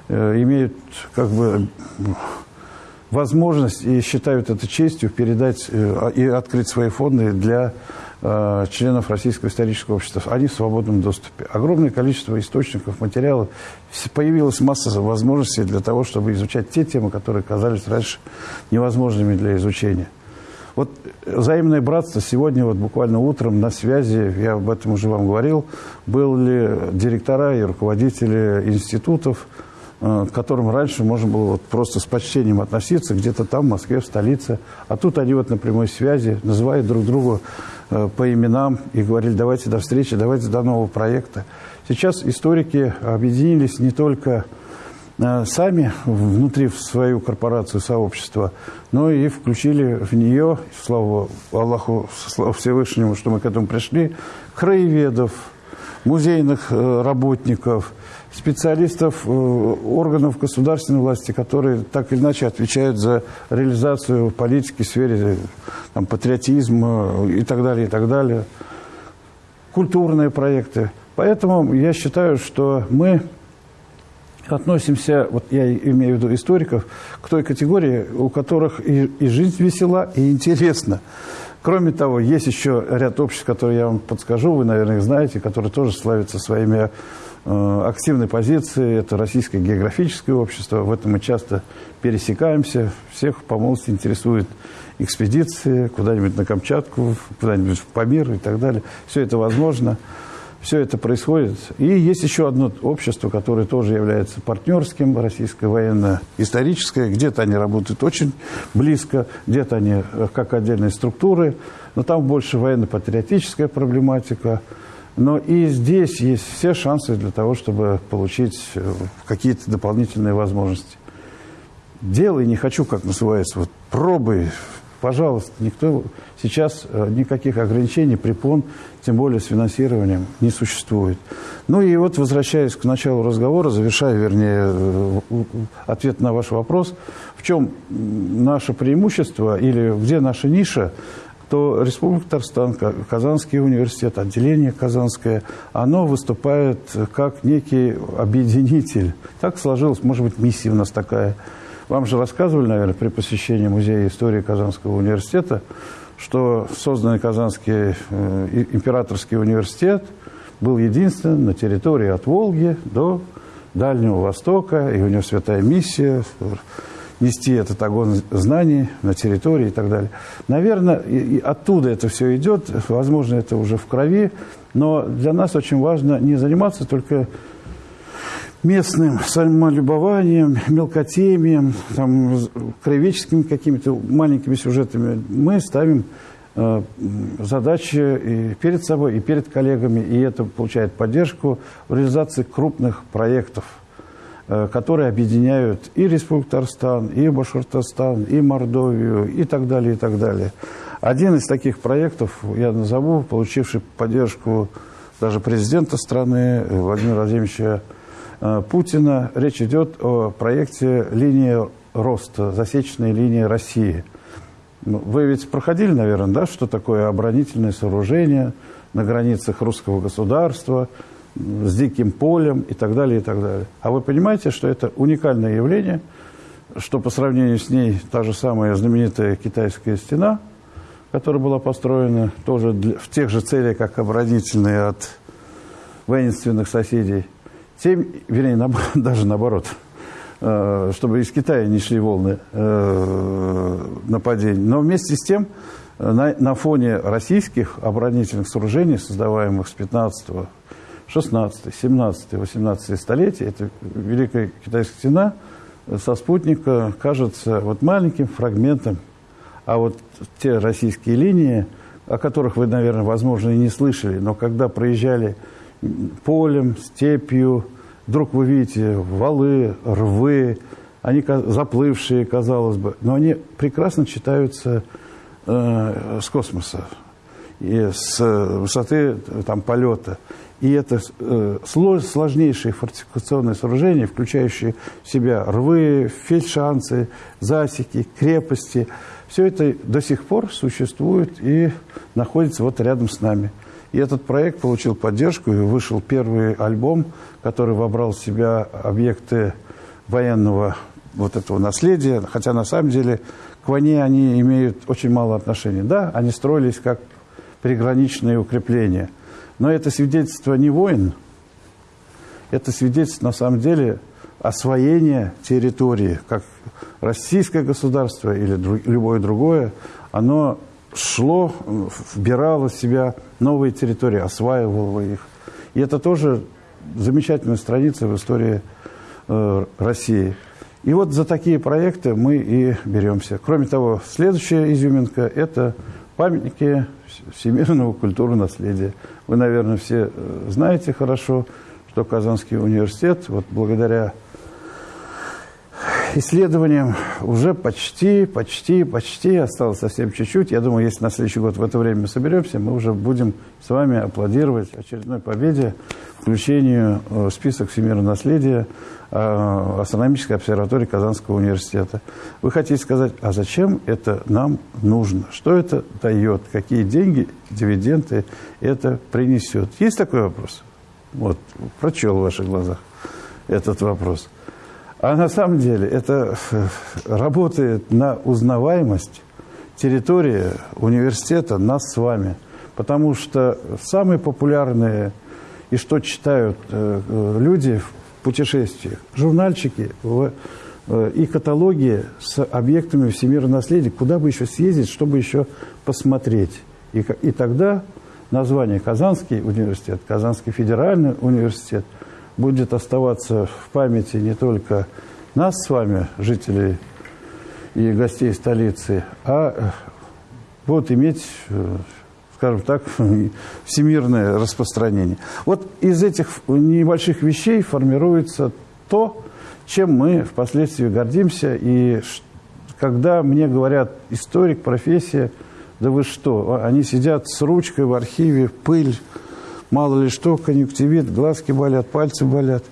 э, имеют как бы возможность и считают это честью передать э, и открыть свои фонды для э, членов Российского исторического общества. Они в свободном доступе. Огромное количество источников, материалов. Появилась масса возможностей для того, чтобы изучать те темы, которые казались раньше невозможными для изучения. Вот взаимное братство сегодня вот буквально утром на связи, я об этом уже вам говорил, были директора и руководители институтов, э, к которым раньше можно было вот просто с почтением относиться где-то там, в Москве, в столице. А тут они вот на прямой связи называют друг друга э, по именам и говорили, давайте до встречи, давайте до нового проекта. Сейчас историки объединились не только сами внутри в свою корпорацию, сообщество, но и включили в нее, слава Аллаху, слава Всевышнему, что мы к этому пришли, краеведов, музейных э, работников, специалистов органов государственной власти, которые так или иначе отвечают за реализацию политики в сфере там, патриотизма и так далее, и так далее, культурные проекты – Поэтому я считаю, что мы относимся, вот я имею в виду историков, к той категории, у которых и, и жизнь весела, и интересна. Кроме того, есть еще ряд обществ, которые я вам подскажу, вы, наверное, их знаете, которые тоже славятся своими э, активной позицией. Это Российское географическое общество. В этом мы часто пересекаемся. Всех по молодости интересует экспедиции куда-нибудь на Камчатку, куда-нибудь в Памир и так далее. Все это возможно все это происходит. И есть еще одно общество, которое тоже является партнерским, российское военно-историческое. Где-то они работают очень близко, где-то они э, как отдельные структуры, но там больше военно-патриотическая проблематика. Но и здесь есть все шансы для того, чтобы получить э, какие-то дополнительные возможности. Делай, не хочу, как называется, вот пробуй, пожалуйста, никто сейчас э, никаких ограничений, препон, тем более с финансированием, не существует. Ну и вот, возвращаясь к началу разговора, завершая, вернее, э, ответ на ваш вопрос, в чем наше преимущество или где наша ниша, то Республика Татарстан, Казанский университет, отделение Казанское, оно выступает как некий объединитель. Так сложилось, может быть, миссия у нас такая – вам же рассказывали, наверное, при посещении Музея истории Казанского университета, что созданный Казанский э, императорский университет был единственным на территории от Волги до Дальнего Востока, и у него святая миссия нести этот огонь знаний на территории и так далее. Наверное, и, оттуда это все идет, возможно, это уже в крови, но для нас очень важно не заниматься только местным самолюбованием, мелкотемием, там, краеведческими какими-то маленькими сюжетами, мы ставим э, задачи и перед собой, и перед коллегами, и это получает поддержку в реализации крупных проектов, э, которые объединяют и Республику Татарстан, и Башкортостан, и Мордовию, и так далее, и так далее. Один из таких проектов, я назову, получивший поддержку даже президента страны Владимира Владимировича Э, Путина речь идет о проекте линии роста, засечной линии России. Ну, вы ведь проходили, наверное, да, что такое оборонительное сооружение на границах русского государства с диким полем и так далее, и так далее. А вы понимаете, что это уникальное явление, что по сравнению с ней та же самая знаменитая китайская стена, которая была построена тоже для, в тех же целях, как оборонительные от воинственных соседей – Семь, вернее, на, даже наоборот, э, чтобы из Китая не шли волны э, нападений. Но вместе с тем, э, на, на фоне российских оборонительных сооружений, создаваемых с 15 16, 17, 18 столетий, это Великая Китайская стена со спутника кажется вот маленьким фрагментом, а вот те российские линии, о которых вы, наверное, возможно, и не слышали, но когда проезжали полем, степью. Вдруг вы видите валы, рвы, они заплывшие, казалось бы, но они прекрасно читаются э, с космоса и с высоты там, полета. И это э, сложнейшие фортификационные сооружения, включающие в себя рвы, фельдшанцы, засеки, крепости. Все это до сих пор существует и находится вот рядом с нами. И этот проект получил поддержку, и вышел первый альбом, который вобрал в себя объекты военного вот этого наследия, хотя на самом деле к войне они имеют очень мало отношения. Да, они строились как приграничные укрепления, но это свидетельство не войн, это свидетельство на самом деле освоения территории, как российское государство или любое другое, оно шло, вбирало в себя новые территории, осваивало их. И это тоже замечательная страница в истории э, России. И вот за такие проекты мы и беремся. Кроме того, следующая изюминка – это памятники всемирного культурного наследия. Вы, наверное, все э, знаете хорошо, что Казанский университет, вот благодаря исследованиям уже почти, почти, почти осталось совсем чуть-чуть. Я думаю, если на следующий год в это время соберемся, мы уже будем с вами аплодировать очередной победе, включению в список всемирного наследия э, астрономической обсерватории Казанского университета. Вы хотите сказать, а зачем это нам нужно? Что это дает? Какие деньги, дивиденды это принесет? Есть такой вопрос? Вот, прочел в ваших глазах этот вопрос. А на самом деле это э, работает на узнаваемость территории университета, нас с вами. Потому что самые популярные и что читают э, э, люди в путешествиях, журнальчики и каталоги с объектами всемирного наследия, куда бы еще съездить, чтобы еще посмотреть. И, и тогда название Казанский университет, Казанский федеральный университет – будет оставаться в памяти не только нас с вами, жителей и гостей столицы, а будет иметь, э, скажем так, всемирное распространение. Вот из этих небольших вещей формируется то, чем мы впоследствии гордимся. И когда мне говорят историк, профессия, да вы что, они сидят с ручкой в архиве, пыль, Мало ли что, конъюнктивит, глазки болят, пальцы болят.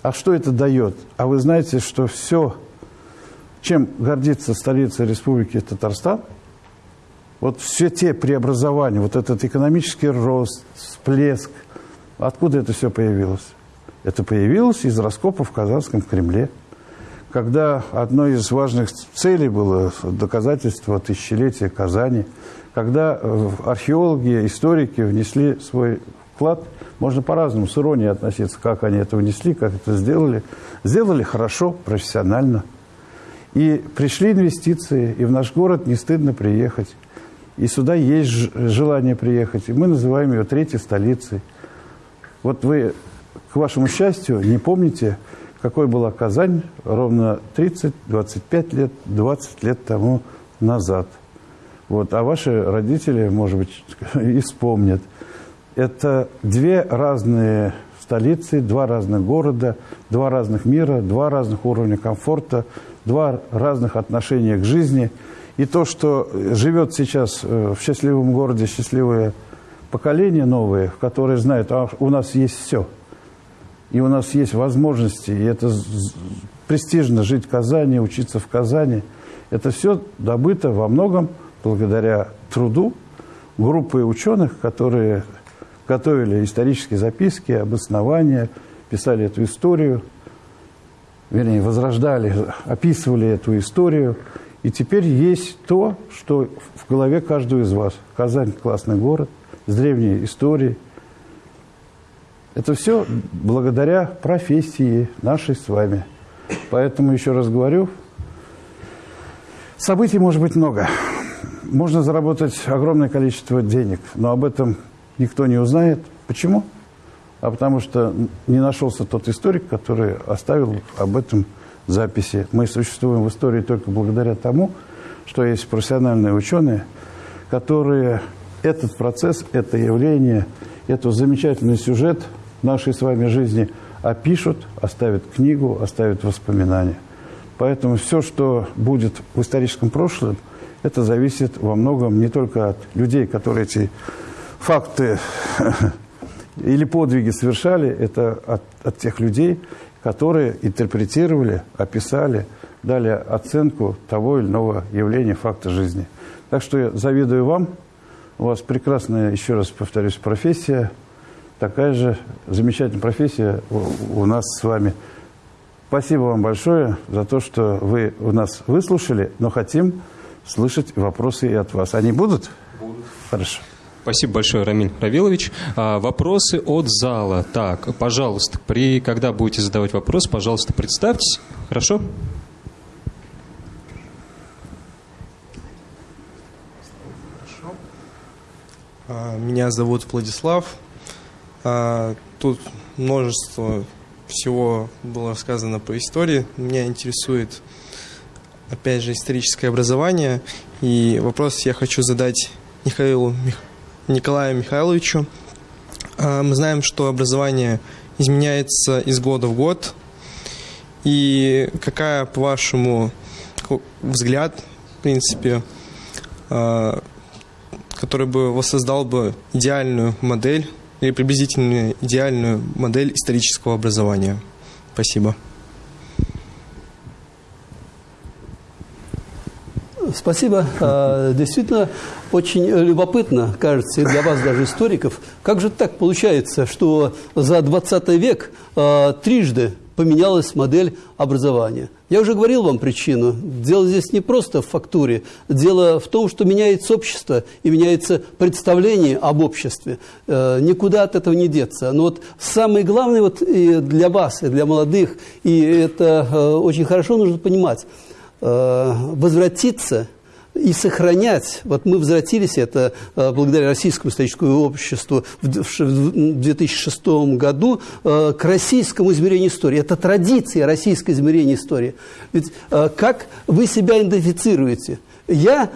А что это дает? А вы знаете, что все, чем гордится столица Республики Татарстан, вот все те преобразования, вот этот экономический рост, всплеск, откуда это все появилось? Это появилось из раскопов в Казанском Кремле, когда одной из важных целей было доказательство тысячелетия Казани, когда э, археологи, историки внесли свой вклад. Можно по-разному с иронией относиться, как они это внесли, как это сделали. Сделали хорошо, профессионально. И пришли инвестиции, и в наш город не стыдно приехать. И сюда есть желание приехать. И мы называем ее третьей столицей. Вот вы, к вашему счастью, не помните, какой была Казань ровно 30, 25 лет, 20 лет тому назад. Вот. А ваши родители, может быть, и вспомнят. Это две разные столицы, два разных города, два разных мира, два разных уровня комфорта, два разных отношения к жизни. И то, что живет сейчас э, в счастливом городе счастливое поколение новое, которое знает, а у нас есть все. И у нас есть возможности, и это престижно жить в Казани, учиться в Казани. Это все добыто во многом благодаря труду группы ученых, которые готовили исторические записки, обоснования, писали эту историю, вернее, возрождали, описывали эту историю. И теперь есть то, что в голове каждого из вас. Казань – классный город, с древней историей. Это все благодаря профессии нашей с вами. Поэтому, еще раз говорю, событий может быть много. Можно заработать огромное количество денег, но об этом никто не узнает. Почему? А потому что не нашелся тот историк, который оставил об этом записи. Мы существуем в истории только благодаря тому, что есть профессиональные ученые, которые этот процесс, это явление, этот замечательный сюжет нашей с вами жизни опишут, оставят книгу, оставят воспоминания. Поэтому все, что будет в историческом прошлом, это зависит во многом не только от людей, которые эти факты или подвиги совершали, это от, от тех людей, которые интерпретировали, описали, дали оценку того или иного явления, факта жизни. Так что я завидую вам. У вас прекрасная, еще раз повторюсь, профессия. Такая же замечательная профессия у, у нас с вами. Спасибо вам большое за то, что вы у нас выслушали, но хотим слышать вопросы и от вас. Они будут? Будут. Хорошо. Спасибо большое, Рамиль Равилович. А, вопросы от зала. Так, пожалуйста, при, когда будете задавать вопрос, пожалуйста, представьтесь. Хорошо? Хорошо. А, меня зовут Владислав. А, тут множество всего было сказано по истории. Меня интересует, опять же, историческое образование. И вопрос я хочу задать Михаилу Николаю Михайловичу. А, мы знаем, что образование изменяется из года в год. И какая, по вашему взгляд, в принципе, а, который бы воссоздал бы идеальную модель или приблизительно идеальную модель исторического образования? Спасибо. Спасибо. А, действительно, очень любопытно, кажется, и для вас даже историков, как же так получается, что за 20 век а, трижды поменялась модель образования. Я уже говорил вам причину. Дело здесь не просто в фактуре. Дело в том, что меняется общество и меняется представление об обществе. Э, никуда от этого не деться. Но вот самое главное вот и для вас, и для молодых, и это э, очень хорошо нужно понимать, э, возвратиться – и сохранять. Вот мы возвратились, это э, благодаря Российскому историческому обществу в 2006 году, э, к российскому измерению истории. Это традиция российского измерения истории. Ведь э, как вы себя идентифицируете? Я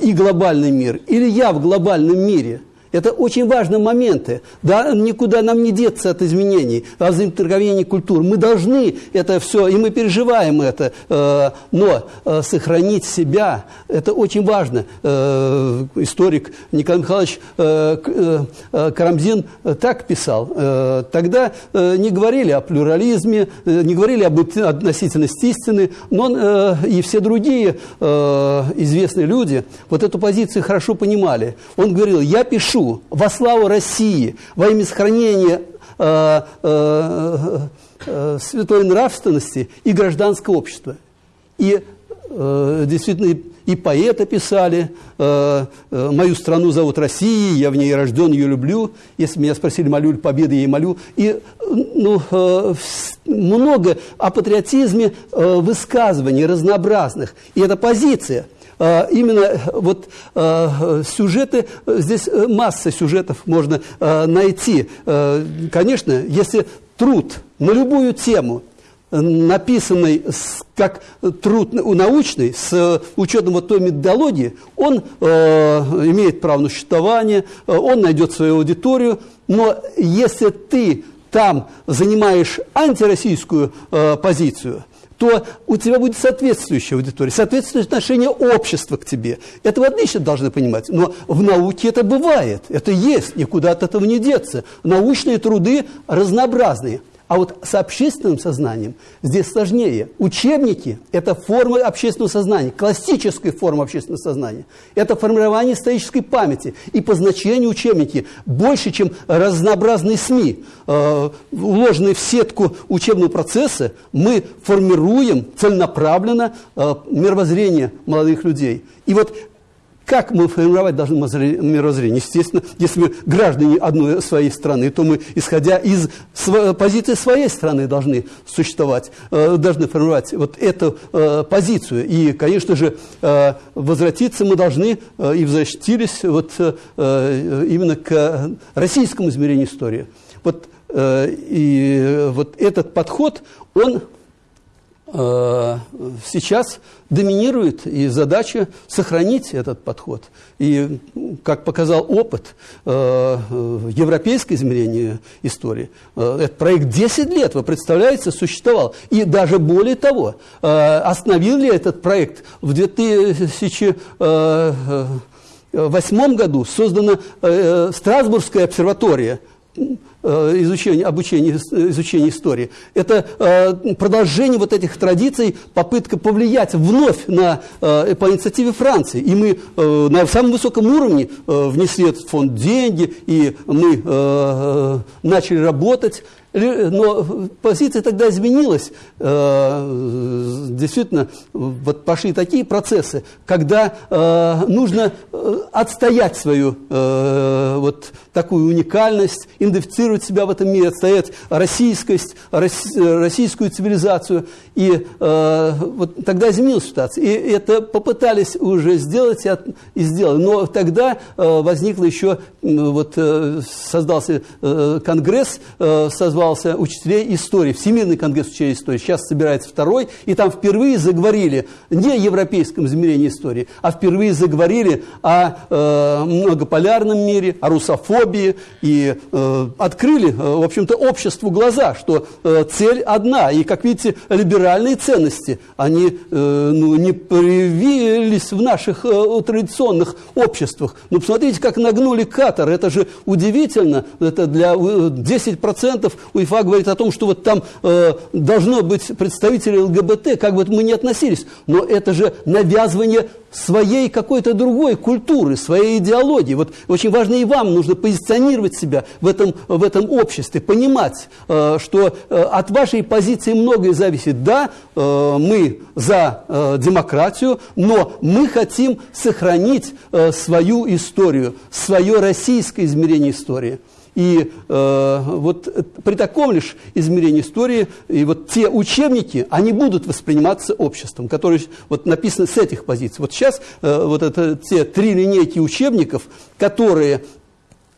и глобальный мир или я в глобальном мире – это очень важные моменты. Да, никуда нам не деться от изменений, от взаимодействия культур. Мы должны это все, и мы переживаем это. Э, но э, сохранить себя, это очень важно. Э, историк Николай Михайлович Карамзин так писал. Тогда не говорили о плюрализме, не говорили об относительности истины, но и все другие известные люди вот эту позицию хорошо понимали. Он говорил, я пишу во славу России, во имя сохранения э, э, э, святой нравственности и гражданского общества. И э, действительно и, поэты писали, э, э, «Мою страну зовут Россией, я в ней рожден, ее люблю». Если меня спросили, молю ли победы, я ей молю. И ну, э, много о патриотизме э, высказываний разнообразных. И эта позиция – именно э, вот а, сюжеты, здесь э, масса сюжетов можно а, найти. Конечно, если труд на любую тему, написанный как труд научный, с учетом вот той методологии, он имеет право на существование, он найдет свою аудиторию, но если ты там занимаешь антироссийскую позицию – то у тебя будет соответствующая аудитория, соответствующее отношение общества к тебе. Это вы отлично должны понимать. Но в науке это бывает, это есть, никуда от этого не деться. Научные труды разнообразные – а вот с общественным сознанием здесь сложнее. Учебники – это форма общественного сознания, классическая форма общественного сознания. Это формирование исторической памяти. И по значению учебники больше, чем разнообразные СМИ, э, уложенные в сетку учебного процесса, мы формируем целенаправленно э, мировоззрение молодых людей. И вот как мы формировать должны мировоззрение? Естественно, если мы граждане одной своей страны, то мы, исходя из позиции своей страны, должны существовать, э, должны формировать вот эту э, позицию. И, конечно же, э, возвратиться мы должны и возвратились вот именно к российскому измерению истории. Вот, и вот этот подход, он сейчас доминирует и задача сохранить этот подход. И, как показал опыт э, европейское измерение истории, э, этот проект 10 лет, вы представляете, существовал. И даже более того, э, остановил ли этот проект в 2008 году создана э, Страсбургская обсерватория – Э, изучения, обучения, изучения истории. Это э, продолжение вот этих традиций, попытка повлиять вновь на, э, по инициативе Франции. И мы на самом высоком уровне внесли этот фонд деньги, и мы начали работать. Но позиция тогда изменилась. Э, действительно, вот пошли такие процессы, когда э, нужно э, отстоять свою вот такую уникальность, идентифицировать себя в этом мире, отстоять российскость, российскую цивилизацию. И вот тогда изменилась ситуация. И это попытались уже сделать и сделали. Но тогда возникло еще, вот создался Конгресс, созвал назывался «Учителей истории», Всемирный конгресс учителей истории. Сейчас собирается второй, и там впервые заговорили не о европейском измерении истории, а впервые заговорили о э, многополярном мире, о русофобии, и э, открыли, э, в общем-то, обществу глаза, что э, цель одна. И, как видите, либеральные ценности, они э, ну, не привились в наших э, традиционных обществах. Ну, посмотрите, как нагнули Катар. Это же удивительно. Это для 10% УЕФА говорит о том, что вот там э, должно быть представители ЛГБТ, как бы мы ни относились. Но это же навязывание своей какой-то другой культуры, своей идеологии. Вот очень важно и вам нужно позиционировать себя в этом, в этом обществе, понимать, э, что э, от вашей позиции многое зависит. Да, э, мы за э, демократию, но мы хотим сохранить э, свою историю, свое российское измерение истории. И э, вот при таком лишь измерении истории, и вот те учебники, они будут восприниматься обществом, которые вот написаны с этих позиций. Вот сейчас э, вот это те три линейки учебников, которые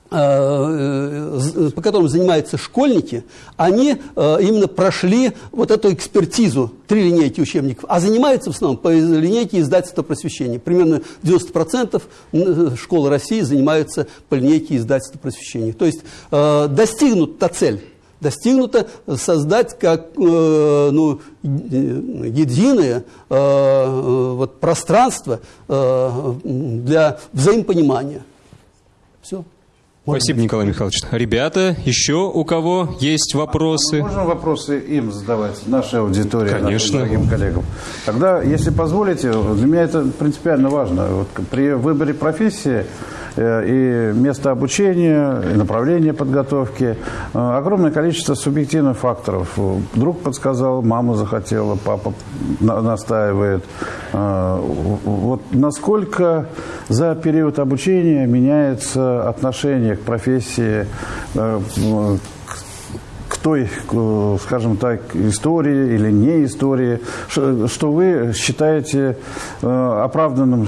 по которым занимаются школьники, они э, именно прошли вот эту экспертизу, три линейки учебников, а занимаются в основном по линейке издательства просвещения. Примерно 90% школ России занимаются по линейке издательства просвещения. То есть достигнута цель достигнуто создать как э, ну, единое э, вот, пространство э, для взаимопонимания. Все. Спасибо, Николай Михайлович. Ребята, еще у кого есть вопросы? Можно вопросы им задавать, нашей аудитории, Конечно. нашим дорогим коллегам? Тогда, если позволите, для меня это принципиально важно. Вот при выборе профессии Э, и место обучения, и направление подготовки. Э, огромное количество субъективных факторов. Друг подсказал, мама захотела, папа настаивает. Э, вот насколько за период обучения меняется отношение профессии, той, скажем так, истории или не истории, что вы считаете э, оправданным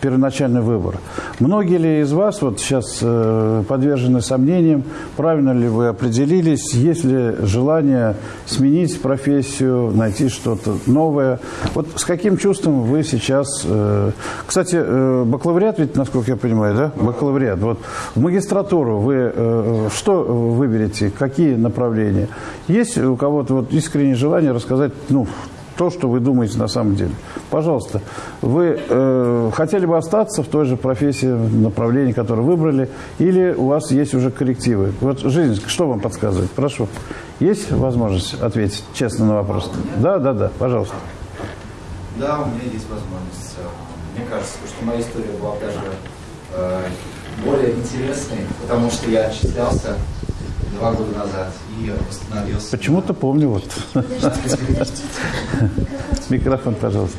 первоначальный выбор. Многие ли из вас вот сейчас э, подвержены сомнениям, правильно ли вы определились, есть ли желание сменить профессию, найти что-то новое? Вот с каким чувством вы сейчас... Э, кстати, бакалавриат ведь, насколько я понимаю, да? Бакалавриат. Вот в магистратуру вы что выберете, какие направления? Желание. Есть у кого-то вот искреннее желание рассказать, ну, то, что вы думаете на самом деле. Пожалуйста, вы э, хотели бы остаться в той же профессии, направлении, которое выбрали, или у вас есть уже коррективы? Вот жизнь, что вам подсказывает? Прошу. Есть возможность ответить честно на вопрос? Да, да, да, пожалуйста. Да, у меня есть возможность. Мне кажется, что моя история была даже э, более интересной, потому что я отчислялся два года назад и восстановился. Почему-то помню вот. Микрофон, пожалуйста.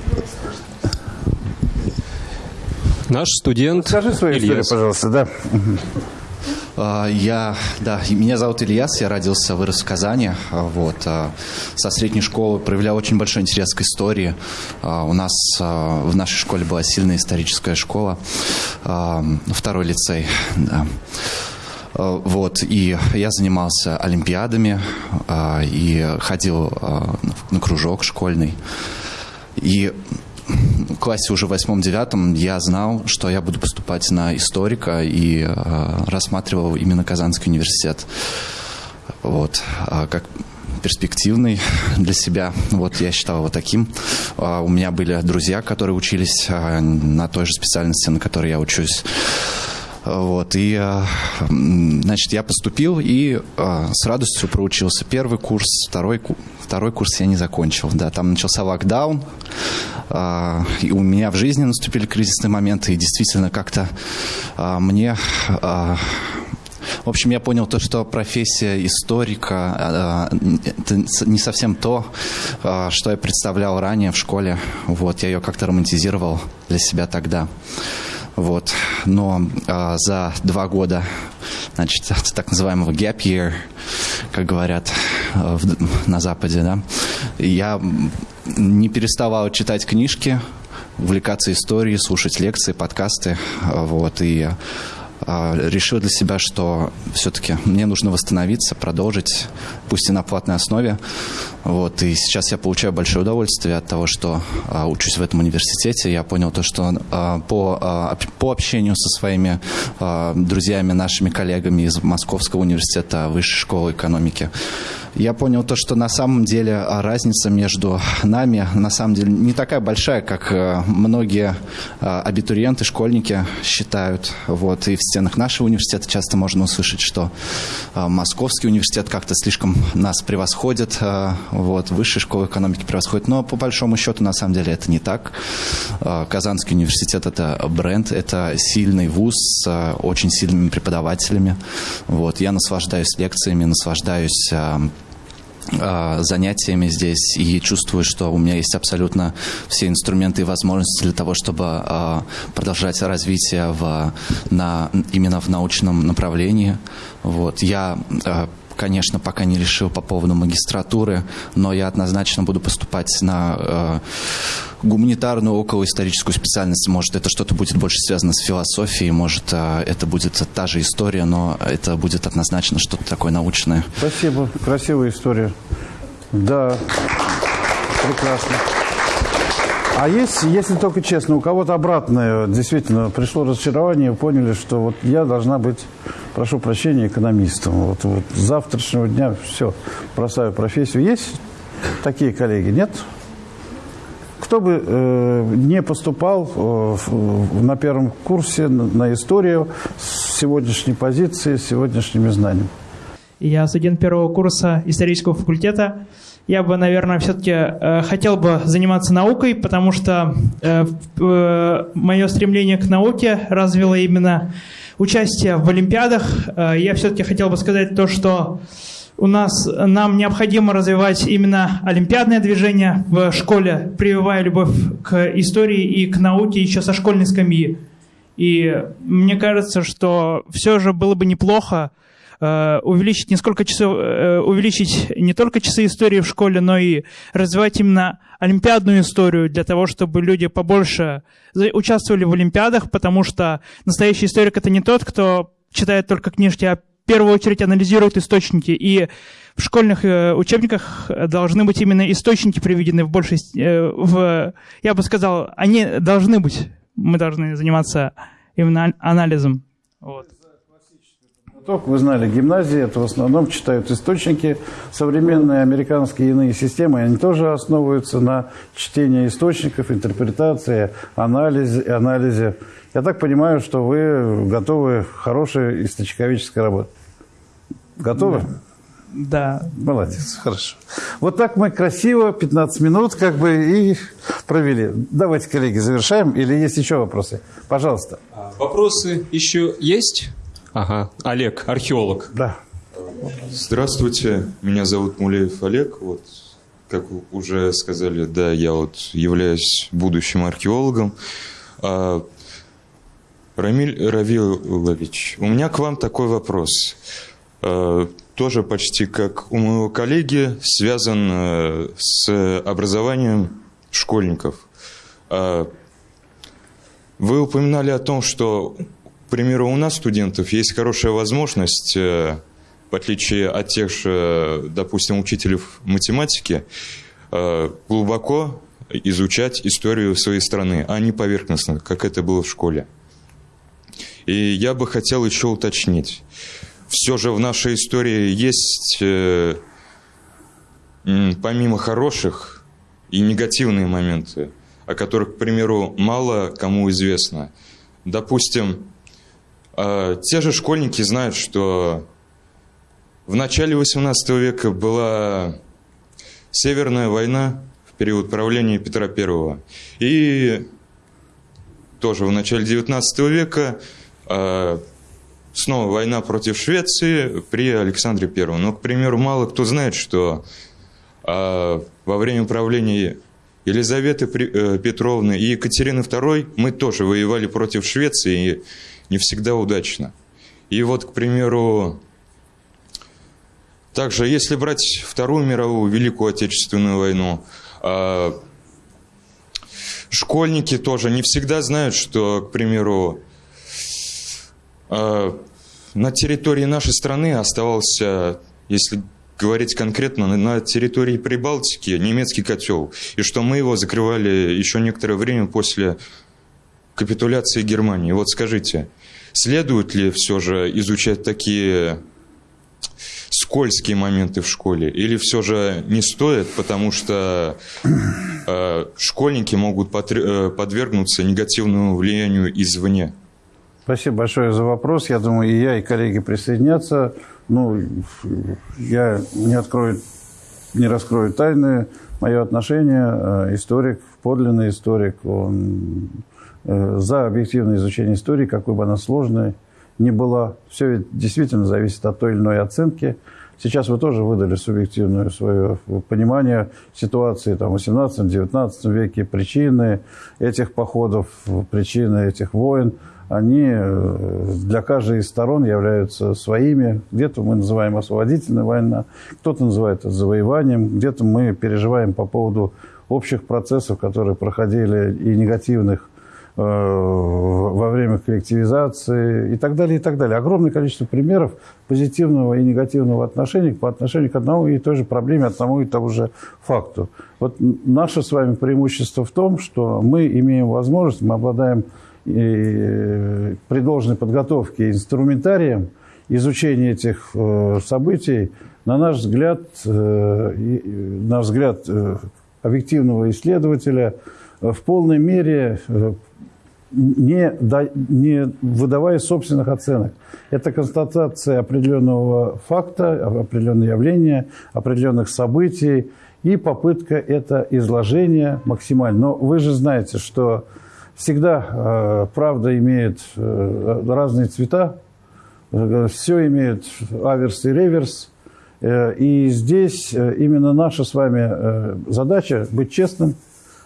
Наш студент Скажи свою историю, пожалуйста, да. А, я, да, меня зовут Ильяс, я родился, вырос в Казани. А, вот. А, со средней школы проявлял очень большой интерес к истории. У нас в нашей школе была сильная историческая школа, второй лицей. Да. Э, вот, и я занимался олимпиадами э, и ходил э, на кружок школьный. И в классе уже восьмом-девятом я знал, что я буду поступать на историка и рассматривал именно Казанский университет. Вот, как перспективный для себя. Вот я считал его таким. У меня были друзья, которые учились на той же специальности, на которой я учусь. Вот, и, а, значит, я поступил и а, с радостью проучился. Первый курс, второй, второй курс я не закончил. Да, там начался локдаун, а, и у меня в жизни наступили кризисные моменты, и действительно как-то мне... В общем, я понял то, что профессия историка это не совсем то, что я представлял ранее в школе. Вот, я ее как-то романтизировал для себя тогда. Вот. Но а, за два года, значит, так называемого gap year, как говорят а, в, на Западе, да, я не переставал читать книжки, увлекаться историей, слушать лекции, подкасты. Вот, и а, решил для себя, что все-таки мне нужно восстановиться, продолжить, пусть и на платной основе. Вот, и сейчас я получаю большое удовольствие от того, что а, учусь в этом университете. Я понял то, что а, по, а, по общению со своими а, друзьями, нашими коллегами из Московского университета Высшей школы экономики, я понял то, что на самом деле а, разница между нами на самом деле не такая большая, как а, многие а, абитуриенты, школьники считают. Вот. И в стенах нашего университета часто можно услышать, что Московский университет как-то слишком нас превосходит, вот, высшая школа экономики превосходит. Но по большому счету на самом деле это не так. Казанский университет это бренд, это сильный вуз с очень сильными преподавателями. Вот. Я наслаждаюсь лекциями, наслаждаюсь а, занятиями здесь и чувствую, что у меня есть абсолютно все инструменты и возможности для того, чтобы а, продолжать развитие в, на, именно в научном направлении. Вот. Я а, конечно, пока не решил по поводу магистратуры, но я однозначно буду поступать на э, гуманитарную околоисторическую специальность. Может, это что-то будет больше связано с философией, может, э, это будет та же история, но это будет однозначно что-то такое научное. Спасибо. Красивая история. Да, прекрасно. А есть, если только честно, у кого-то обратное, действительно, пришло разочарование, поняли, что вот я должна быть, прошу прощения, экономистом. Вот, вот с завтрашнего дня все, бросаю профессию. Есть такие коллеги, нет? Кто бы э, не поступал э, на первом курсе на, на историю с сегодняшней позиции, с сегодняшними знаниями? Я студент первого курса исторического факультета я бы, наверное, все-таки э, хотел бы заниматься наукой, потому что э, э, мое стремление к науке развило именно участие в Олимпиадах. Э, я все-таки хотел бы сказать то, что у нас нам необходимо развивать именно олимпиадное движение в школе, прививая любовь к истории и к науке еще со школьной скамьи. И мне кажется, что все же было бы неплохо увеличить не сколько часов, э, увеличить не только часы истории в школе, но и развивать именно олимпиадную историю для того, чтобы люди побольше участвовали в олимпиадах, потому что настоящий историк это не тот, кто читает только книжки, а в первую очередь анализирует источники. И в школьных э, учебниках должны быть именно источники приведены в большей... В, я бы сказал, они должны быть. Мы должны заниматься именно анализом. Вот. Вы знали, гимназии это в основном читают источники. Современные американские иные системы, они тоже основываются на чтении источников, интерпретации, анализе. анализе. Я так понимаю, что вы готовы к хорошей источниковической работе. Готовы? Да. Молодец, хорошо. Вот так мы красиво 15 минут как бы и провели. Давайте, коллеги, завершаем. Или есть еще вопросы? Пожалуйста. А, вопросы еще есть? Ага, Олег, археолог. Да. Здравствуйте, меня зовут Мулеев Олег. Вот, как уже сказали, да, я вот являюсь будущим археологом. А, Рамиль Равилович, у меня к вам такой вопрос. А, тоже почти как у моего коллеги, связан а, с образованием школьников. А, вы упоминали о том, что примеру, у нас, студентов, есть хорошая возможность, э, в отличие от тех же, допустим, учителей математики, э, глубоко изучать историю своей страны, а не поверхностно, как это было в школе. И я бы хотел еще уточнить. Все же в нашей истории есть, э, помимо хороших, и негативные моменты, о которых, к примеру, мало кому известно. Допустим, те же школьники знают, что в начале XVIII века была Северная война в период правления Петра I. И тоже в начале XIX века а, снова война против Швеции при Александре I. Но, к примеру, мало кто знает, что а, во время правления Елизаветы э, Петровны и Екатерины II мы тоже воевали против Швеции и не всегда удачно. И вот, к примеру, также, если брать Вторую мировую, Великую Отечественную войну, а, школьники тоже не всегда знают, что, к примеру, А, на территории нашей страны оставался, если говорить конкретно, на территории Прибалтики немецкий котел. И что мы его закрывали еще некоторое время после капитуляции Германии. Вот скажите, следует ли все же изучать такие скользкие моменты в школе? Или все же не стоит, потому что э, школьники могут э, подвергнуться негативному влиянию извне? Спасибо большое за вопрос. Я думаю, и я, и коллеги присоединятся. Ну, я не открою, не раскрою тайны. Мое отношение, э, историк, подлинный историк, он за объективное изучение истории, какой бы она сложной ни была. Все ведь действительно зависит от той или иной оценки. Сейчас вы тоже выдали субъективное свое понимание ситуации там, в 18-19 веке, причины этих походов, причины этих войн – они э, для каждой из сторон являются своими. Где-то мы называем освободительная война, кто-то называет это завоеванием, где-то мы переживаем по поводу общих процессов, которые проходили и негативных э, во время коллективизации и так далее, и так далее. Огромное количество примеров позитивного и негативного отношения по отношению к одному и той же проблеме, одному и тому же факту. Вот наше с вами преимущество в том, что мы имеем возможность, мы обладаем и при должной подготовке инструментарием изучения этих э, событий, на наш взгляд, э, на взгляд э, объективного исследователя, в полной мере не, не выдавая собственных оценок. Это констатация определенного факта, определенного явления, определенных событий и попытка это изложения максимально. Но вы же знаете, что Всегда э, правда имеет э, разные цвета, все имеет аверс и реверс. Э, и здесь э, именно наша с вами э, задача быть честным,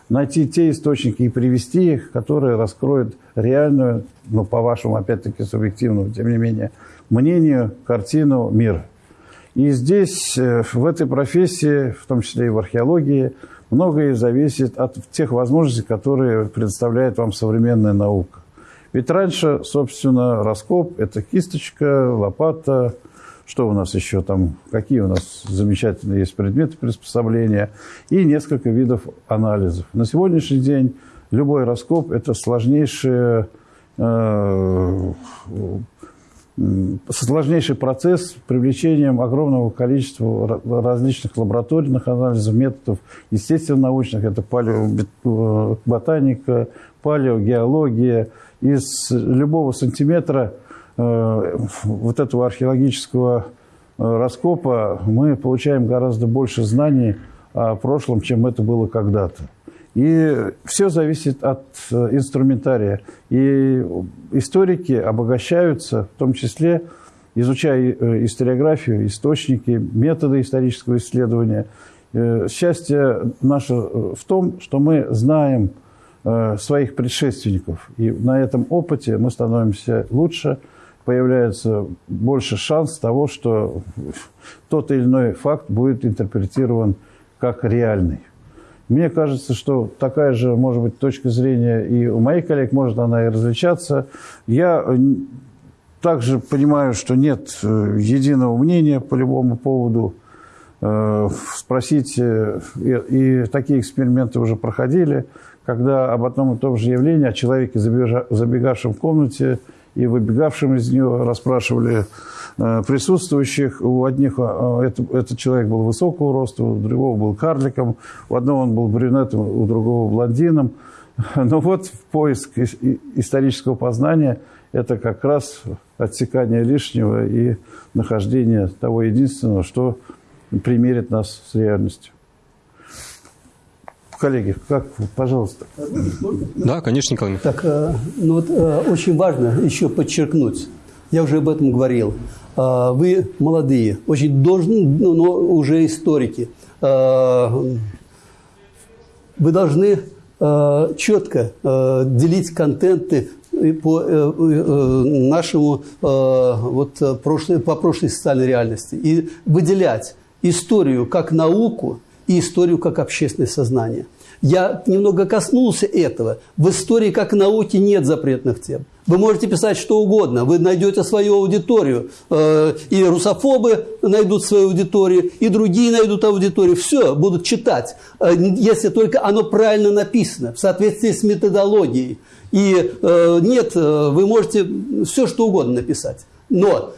найти те источники и привести их, которые раскроют реальную, ну, по вашему, опять-таки, субъективному, тем не менее, мнению, картину мира. И здесь, э, в этой профессии, в том числе и в археологии, многое зависит от тех возможностей, которые предоставляет вам современная наука. Ведь раньше, собственно, раскоп – это кисточка, лопата, что у нас еще там, какие у нас замечательные есть предметы приспособления и несколько видов анализов. На сегодняшний день любой раскоп – это сложнейшее э, сложнейший процесс с привлечением огромного количества различных лабораторных анализов, методов естественно-научных, это палеоботаника, палеогеология. Из любого сантиметра э, вот этого археологического э, раскопа мы получаем гораздо больше знаний о прошлом, чем это было когда-то. И все зависит от э, инструментария. И историки обогащаются, в том числе изучая э, историографию, источники, методы исторического исследования. Э, счастье наше в том, что мы знаем своих предшественников. И на этом опыте мы становимся лучше, появляется больше шанс того, что тот или иной факт будет интерпретирован как реальный. Мне кажется, что такая же, может быть, точка зрения и у моих коллег, может она и различаться. Я также понимаю, что нет э, единого мнения по любому поводу. Э, спросите, и такие эксперименты уже проходили, когда об одном и том же явлении, о человеке, забегавшем в комнате и выбегавшем из нее, расспрашивали Э, присутствующих. У одних э, это, этот человек был высокого роста, у другого был карликом, у одного он был брюнетом, у другого блондином. Но вот в поиск исторического познания это как раз отсекание лишнего и нахождение того единственного, что примерит нас с реальностью. Коллеги, как, пожалуйста. Да, конечно, Николай. Так, э, ну вот очень важно еще подчеркнуть, я уже об этом говорил, а, вы молодые, очень должны, ну, но уже историки. Вы должны четко делить контенты по э, э, нашему вот прошлой, по прошлой социальной реальности и выделять историю как науку и историю как общественное сознание. Я немного коснулся этого. В истории как науки нет запретных тем. Вы можете писать что угодно, вы найдете свою аудиторию, э, и русофобы найдут свою аудиторию, и другие найдут аудиторию. Все, будут читать, э, если только оно правильно написано, в соответствии с методологией. И э, нет, вы можете все что угодно написать. Но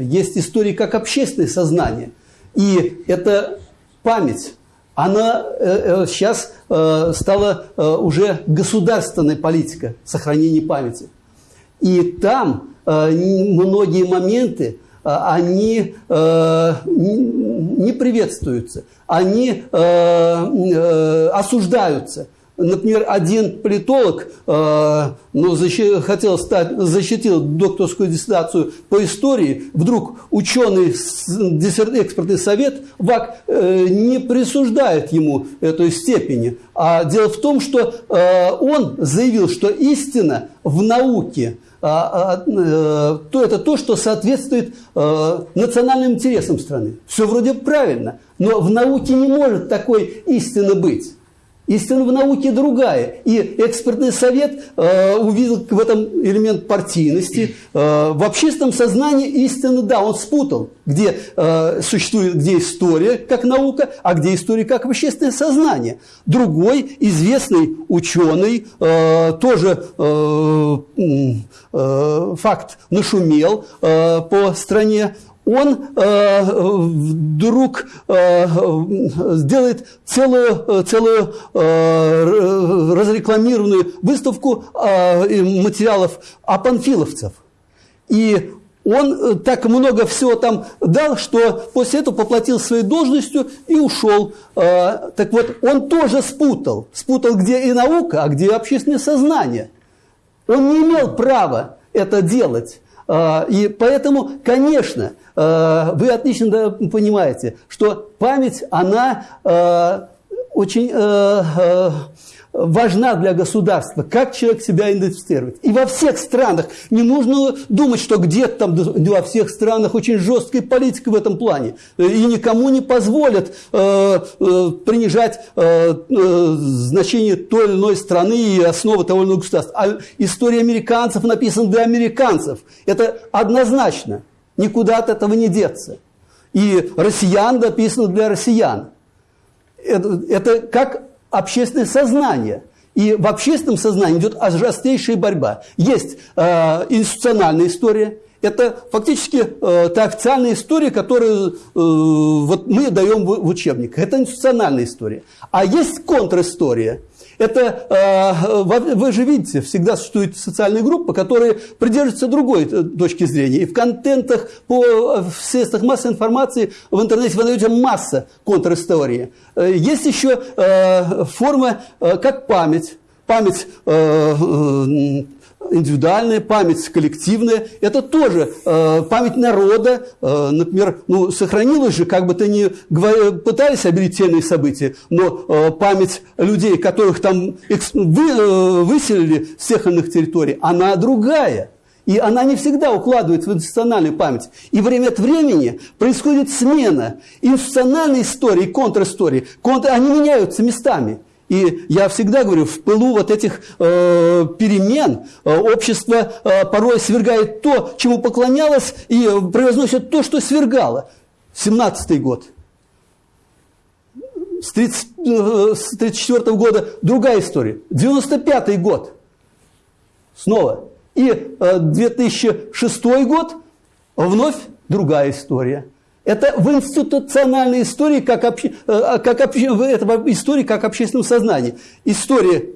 есть истории как общественное сознание. И это память она сейчас стала уже государственной политикой сохранения памяти. И там э, многие моменты, э, они э, не приветствуются, они осуждаются. Например, один политолог ну, защи, хотел стать, защитил докторскую диссертацию по истории, вдруг ученый экспертный совет ВАК не присуждает ему этой степени. А дело в том, что он заявил, что истина в науке – а, а, э, то это то, что соответствует э, национальным интересам страны. Все вроде правильно, но в науке не может такой истины быть. Истина в науке другая. И экспертный совет э, увидел в этом элемент партийности. Э, в общественном сознании истина, да, он спутал, где э, существует, где история как наука, а где история как общественное сознание. Другой известный ученый, э, тоже э, э, факт нашумел э, по стране, он э, вдруг э, сделает целую, целую э, разрекламированную выставку материалов о панфиловцев. И он так много всего там дал, что после этого поплатил своей должностью и ушел. Так вот, он тоже спутал. Спутал, где и наука, а где общественное сознание. Он не имел права это делать. Э, и поэтому, конечно, Э, вы отлично понимаете, что память, она э, очень важна для государства, как человек себя идентифицирует. И во всех странах не нужно думать, что где-то там во всех странах очень жесткая политика в этом плане. И никому не позволят э, э, принижать э, э, значение той или иной страны и основы того или иного государства. А история американцев написана для американцев. Это однозначно. Никуда от этого не деться. И россиян написано для россиян. Это, это как общественное сознание. И в общественном сознании идет жесткейшая борьба. Есть э, институциональная история. Это фактически э, та официальная история, которую э, вот мы даем в, в учебниках. Это институциональная история. А есть контристория – это, э, вы же видите, всегда существуют социальные группы, которые придерживаются другой э, точки зрения. И в контентах, по, э, в средствах массовой информации, в интернете вы найдете масса контристории. Есть еще форма, как память. Память индивидуальная память, коллективная, это тоже э, память народа, э, например, ну, сохранилась же, как бы то ни пытались обретенные события, но э, память людей, которых там вы, э, выселили с тех иных территорий, она другая. И она не всегда укладывается в институциональную память. И время от времени происходит смена институциональной истории и контристории. Контр, они меняются местами. И я всегда говорю, в пылу вот этих э, перемен э, общество э, порой свергает то, чему поклонялось, и превозносит то, что свергало. 17-й год. С 1934 -го года другая история. 95-й год. Снова. И э, 2006 год вновь другая история. Это в институциональной истории, как, обще, э, как, обще, это в истории как общественном сознании. История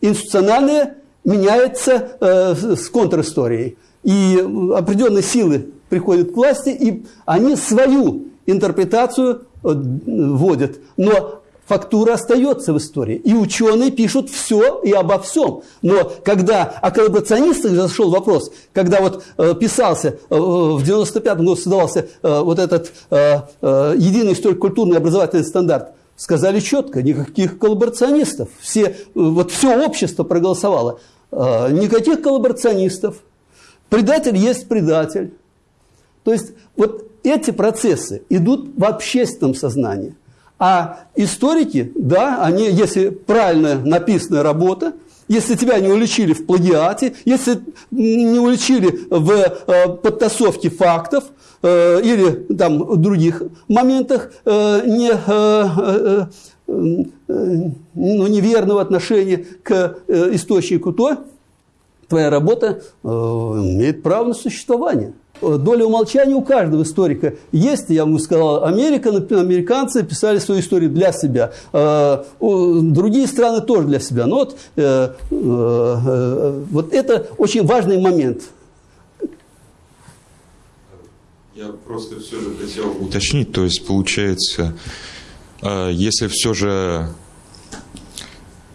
институциональная меняется э, с контристорией. И определенные силы приходят к власти, и они свою интерпретацию э, вводят. Но фактура остается в истории. И ученые пишут все и обо всем. Но когда о коллаборационистах зашел вопрос, когда вот э, писался, э, в 95-м году создавался э, вот этот э, э, единый историко-культурный образовательный стандарт, сказали четко, никаких коллаборационистов. Все, э, вот все общество проголосовало. Никаких коллаборационистов. Предатель есть предатель. То есть вот эти процессы идут в общественном сознании. А историки, да, они, если правильно написанная работа, если тебя не уличили в плагиате, если не уличили в э, подтасовке фактов э, или там других моментах э, не, э, э, э, ну, неверного отношения к э, источнику, то твоя работа э, имеет право на существование. Доля умолчания у каждого историка есть. Я вам сказал, Америка, американцы писали свою историю для себя. У- Другие страны тоже для себя. Но вот, э, э, вот это очень важный момент. Я просто все же хотел уточнить, то есть получается, э, если все же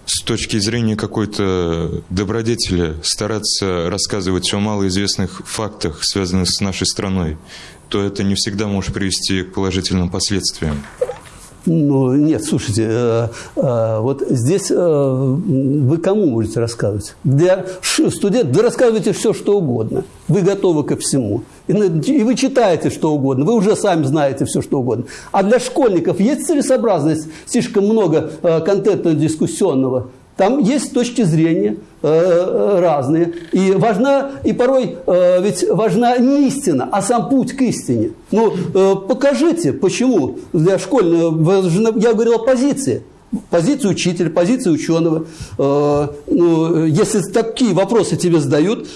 с точки зрения какой-то добродетели стараться рассказывать о малоизвестных фактах, связанных с нашей страной, то это не всегда может привести к положительным последствиям. Ну, нет, слушайте, э, э, вот здесь э, вы кому будете рассказывать? Для студентов вы рассказываете все, что угодно. Вы готовы ко всему. И, и вы читаете что угодно. Вы уже сами знаете все, что угодно. А для школьников есть целесообразность слишком много э, контента дискуссионного? Там есть точки зрения разные. И важна, и порой э, ведь важна не истина, а сам путь к истине. Ну, э, покажите, почему для школьного, я говорил о позиции. Позицию учителя, позицию ученого. Э, ну, если такие вопросы тебе задают,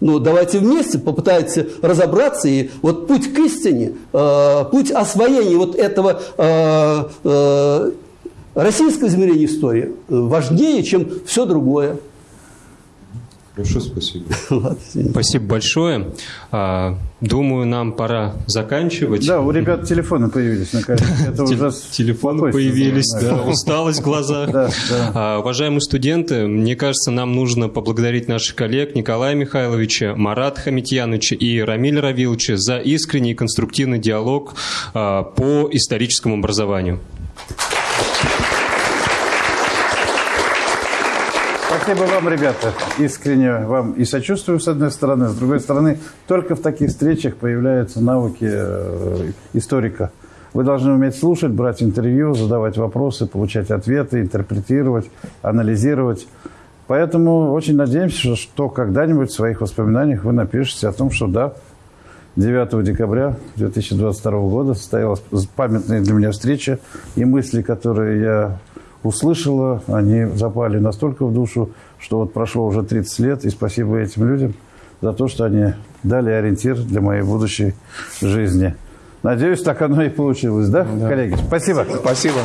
ну, давайте вместе попытаемся разобраться. И вот путь к истине, э, путь освоения вот этого э, э, российское измерение истории э, важнее, чем все другое. Хорошо, спасибо. Спасибо большое. А, Думаю, нам пора заканчивать. Да, у ребят телефоны появились наконец. Это Тел- уже Телефоны появились, да. усталость в глазах. А, Уважаемые студенты, мне кажется, нам нужно поблагодарить наших коллег Николая Михайловича, Марата Хамитьяновича и Рамиля Равиловича за искренний и конструктивный диалог а, по историческому образованию. Спасибо вам, ребята. Искренне вам и сочувствую, с одной стороны. С другой стороны, только в таких встречах появляются навыки э, историка. Вы должны уметь слушать, брать интервью, задавать вопросы, получать ответы, интерпретировать, анализировать. Поэтому очень надеемся, что- когда-нибудь в своих воспоминаниях вы напишете о том, что да, 9 декабря 2022 года состоялась памятная для меня встреча, и мысли, которые я услышала, они запали настолько в душу, что вот прошло уже 30 лет, и спасибо этим людям за то, что они дали ориентир для моей будущей жизни. Надеюсь, так оно и получилось, да, коллеги? Спасибо. Спасибо.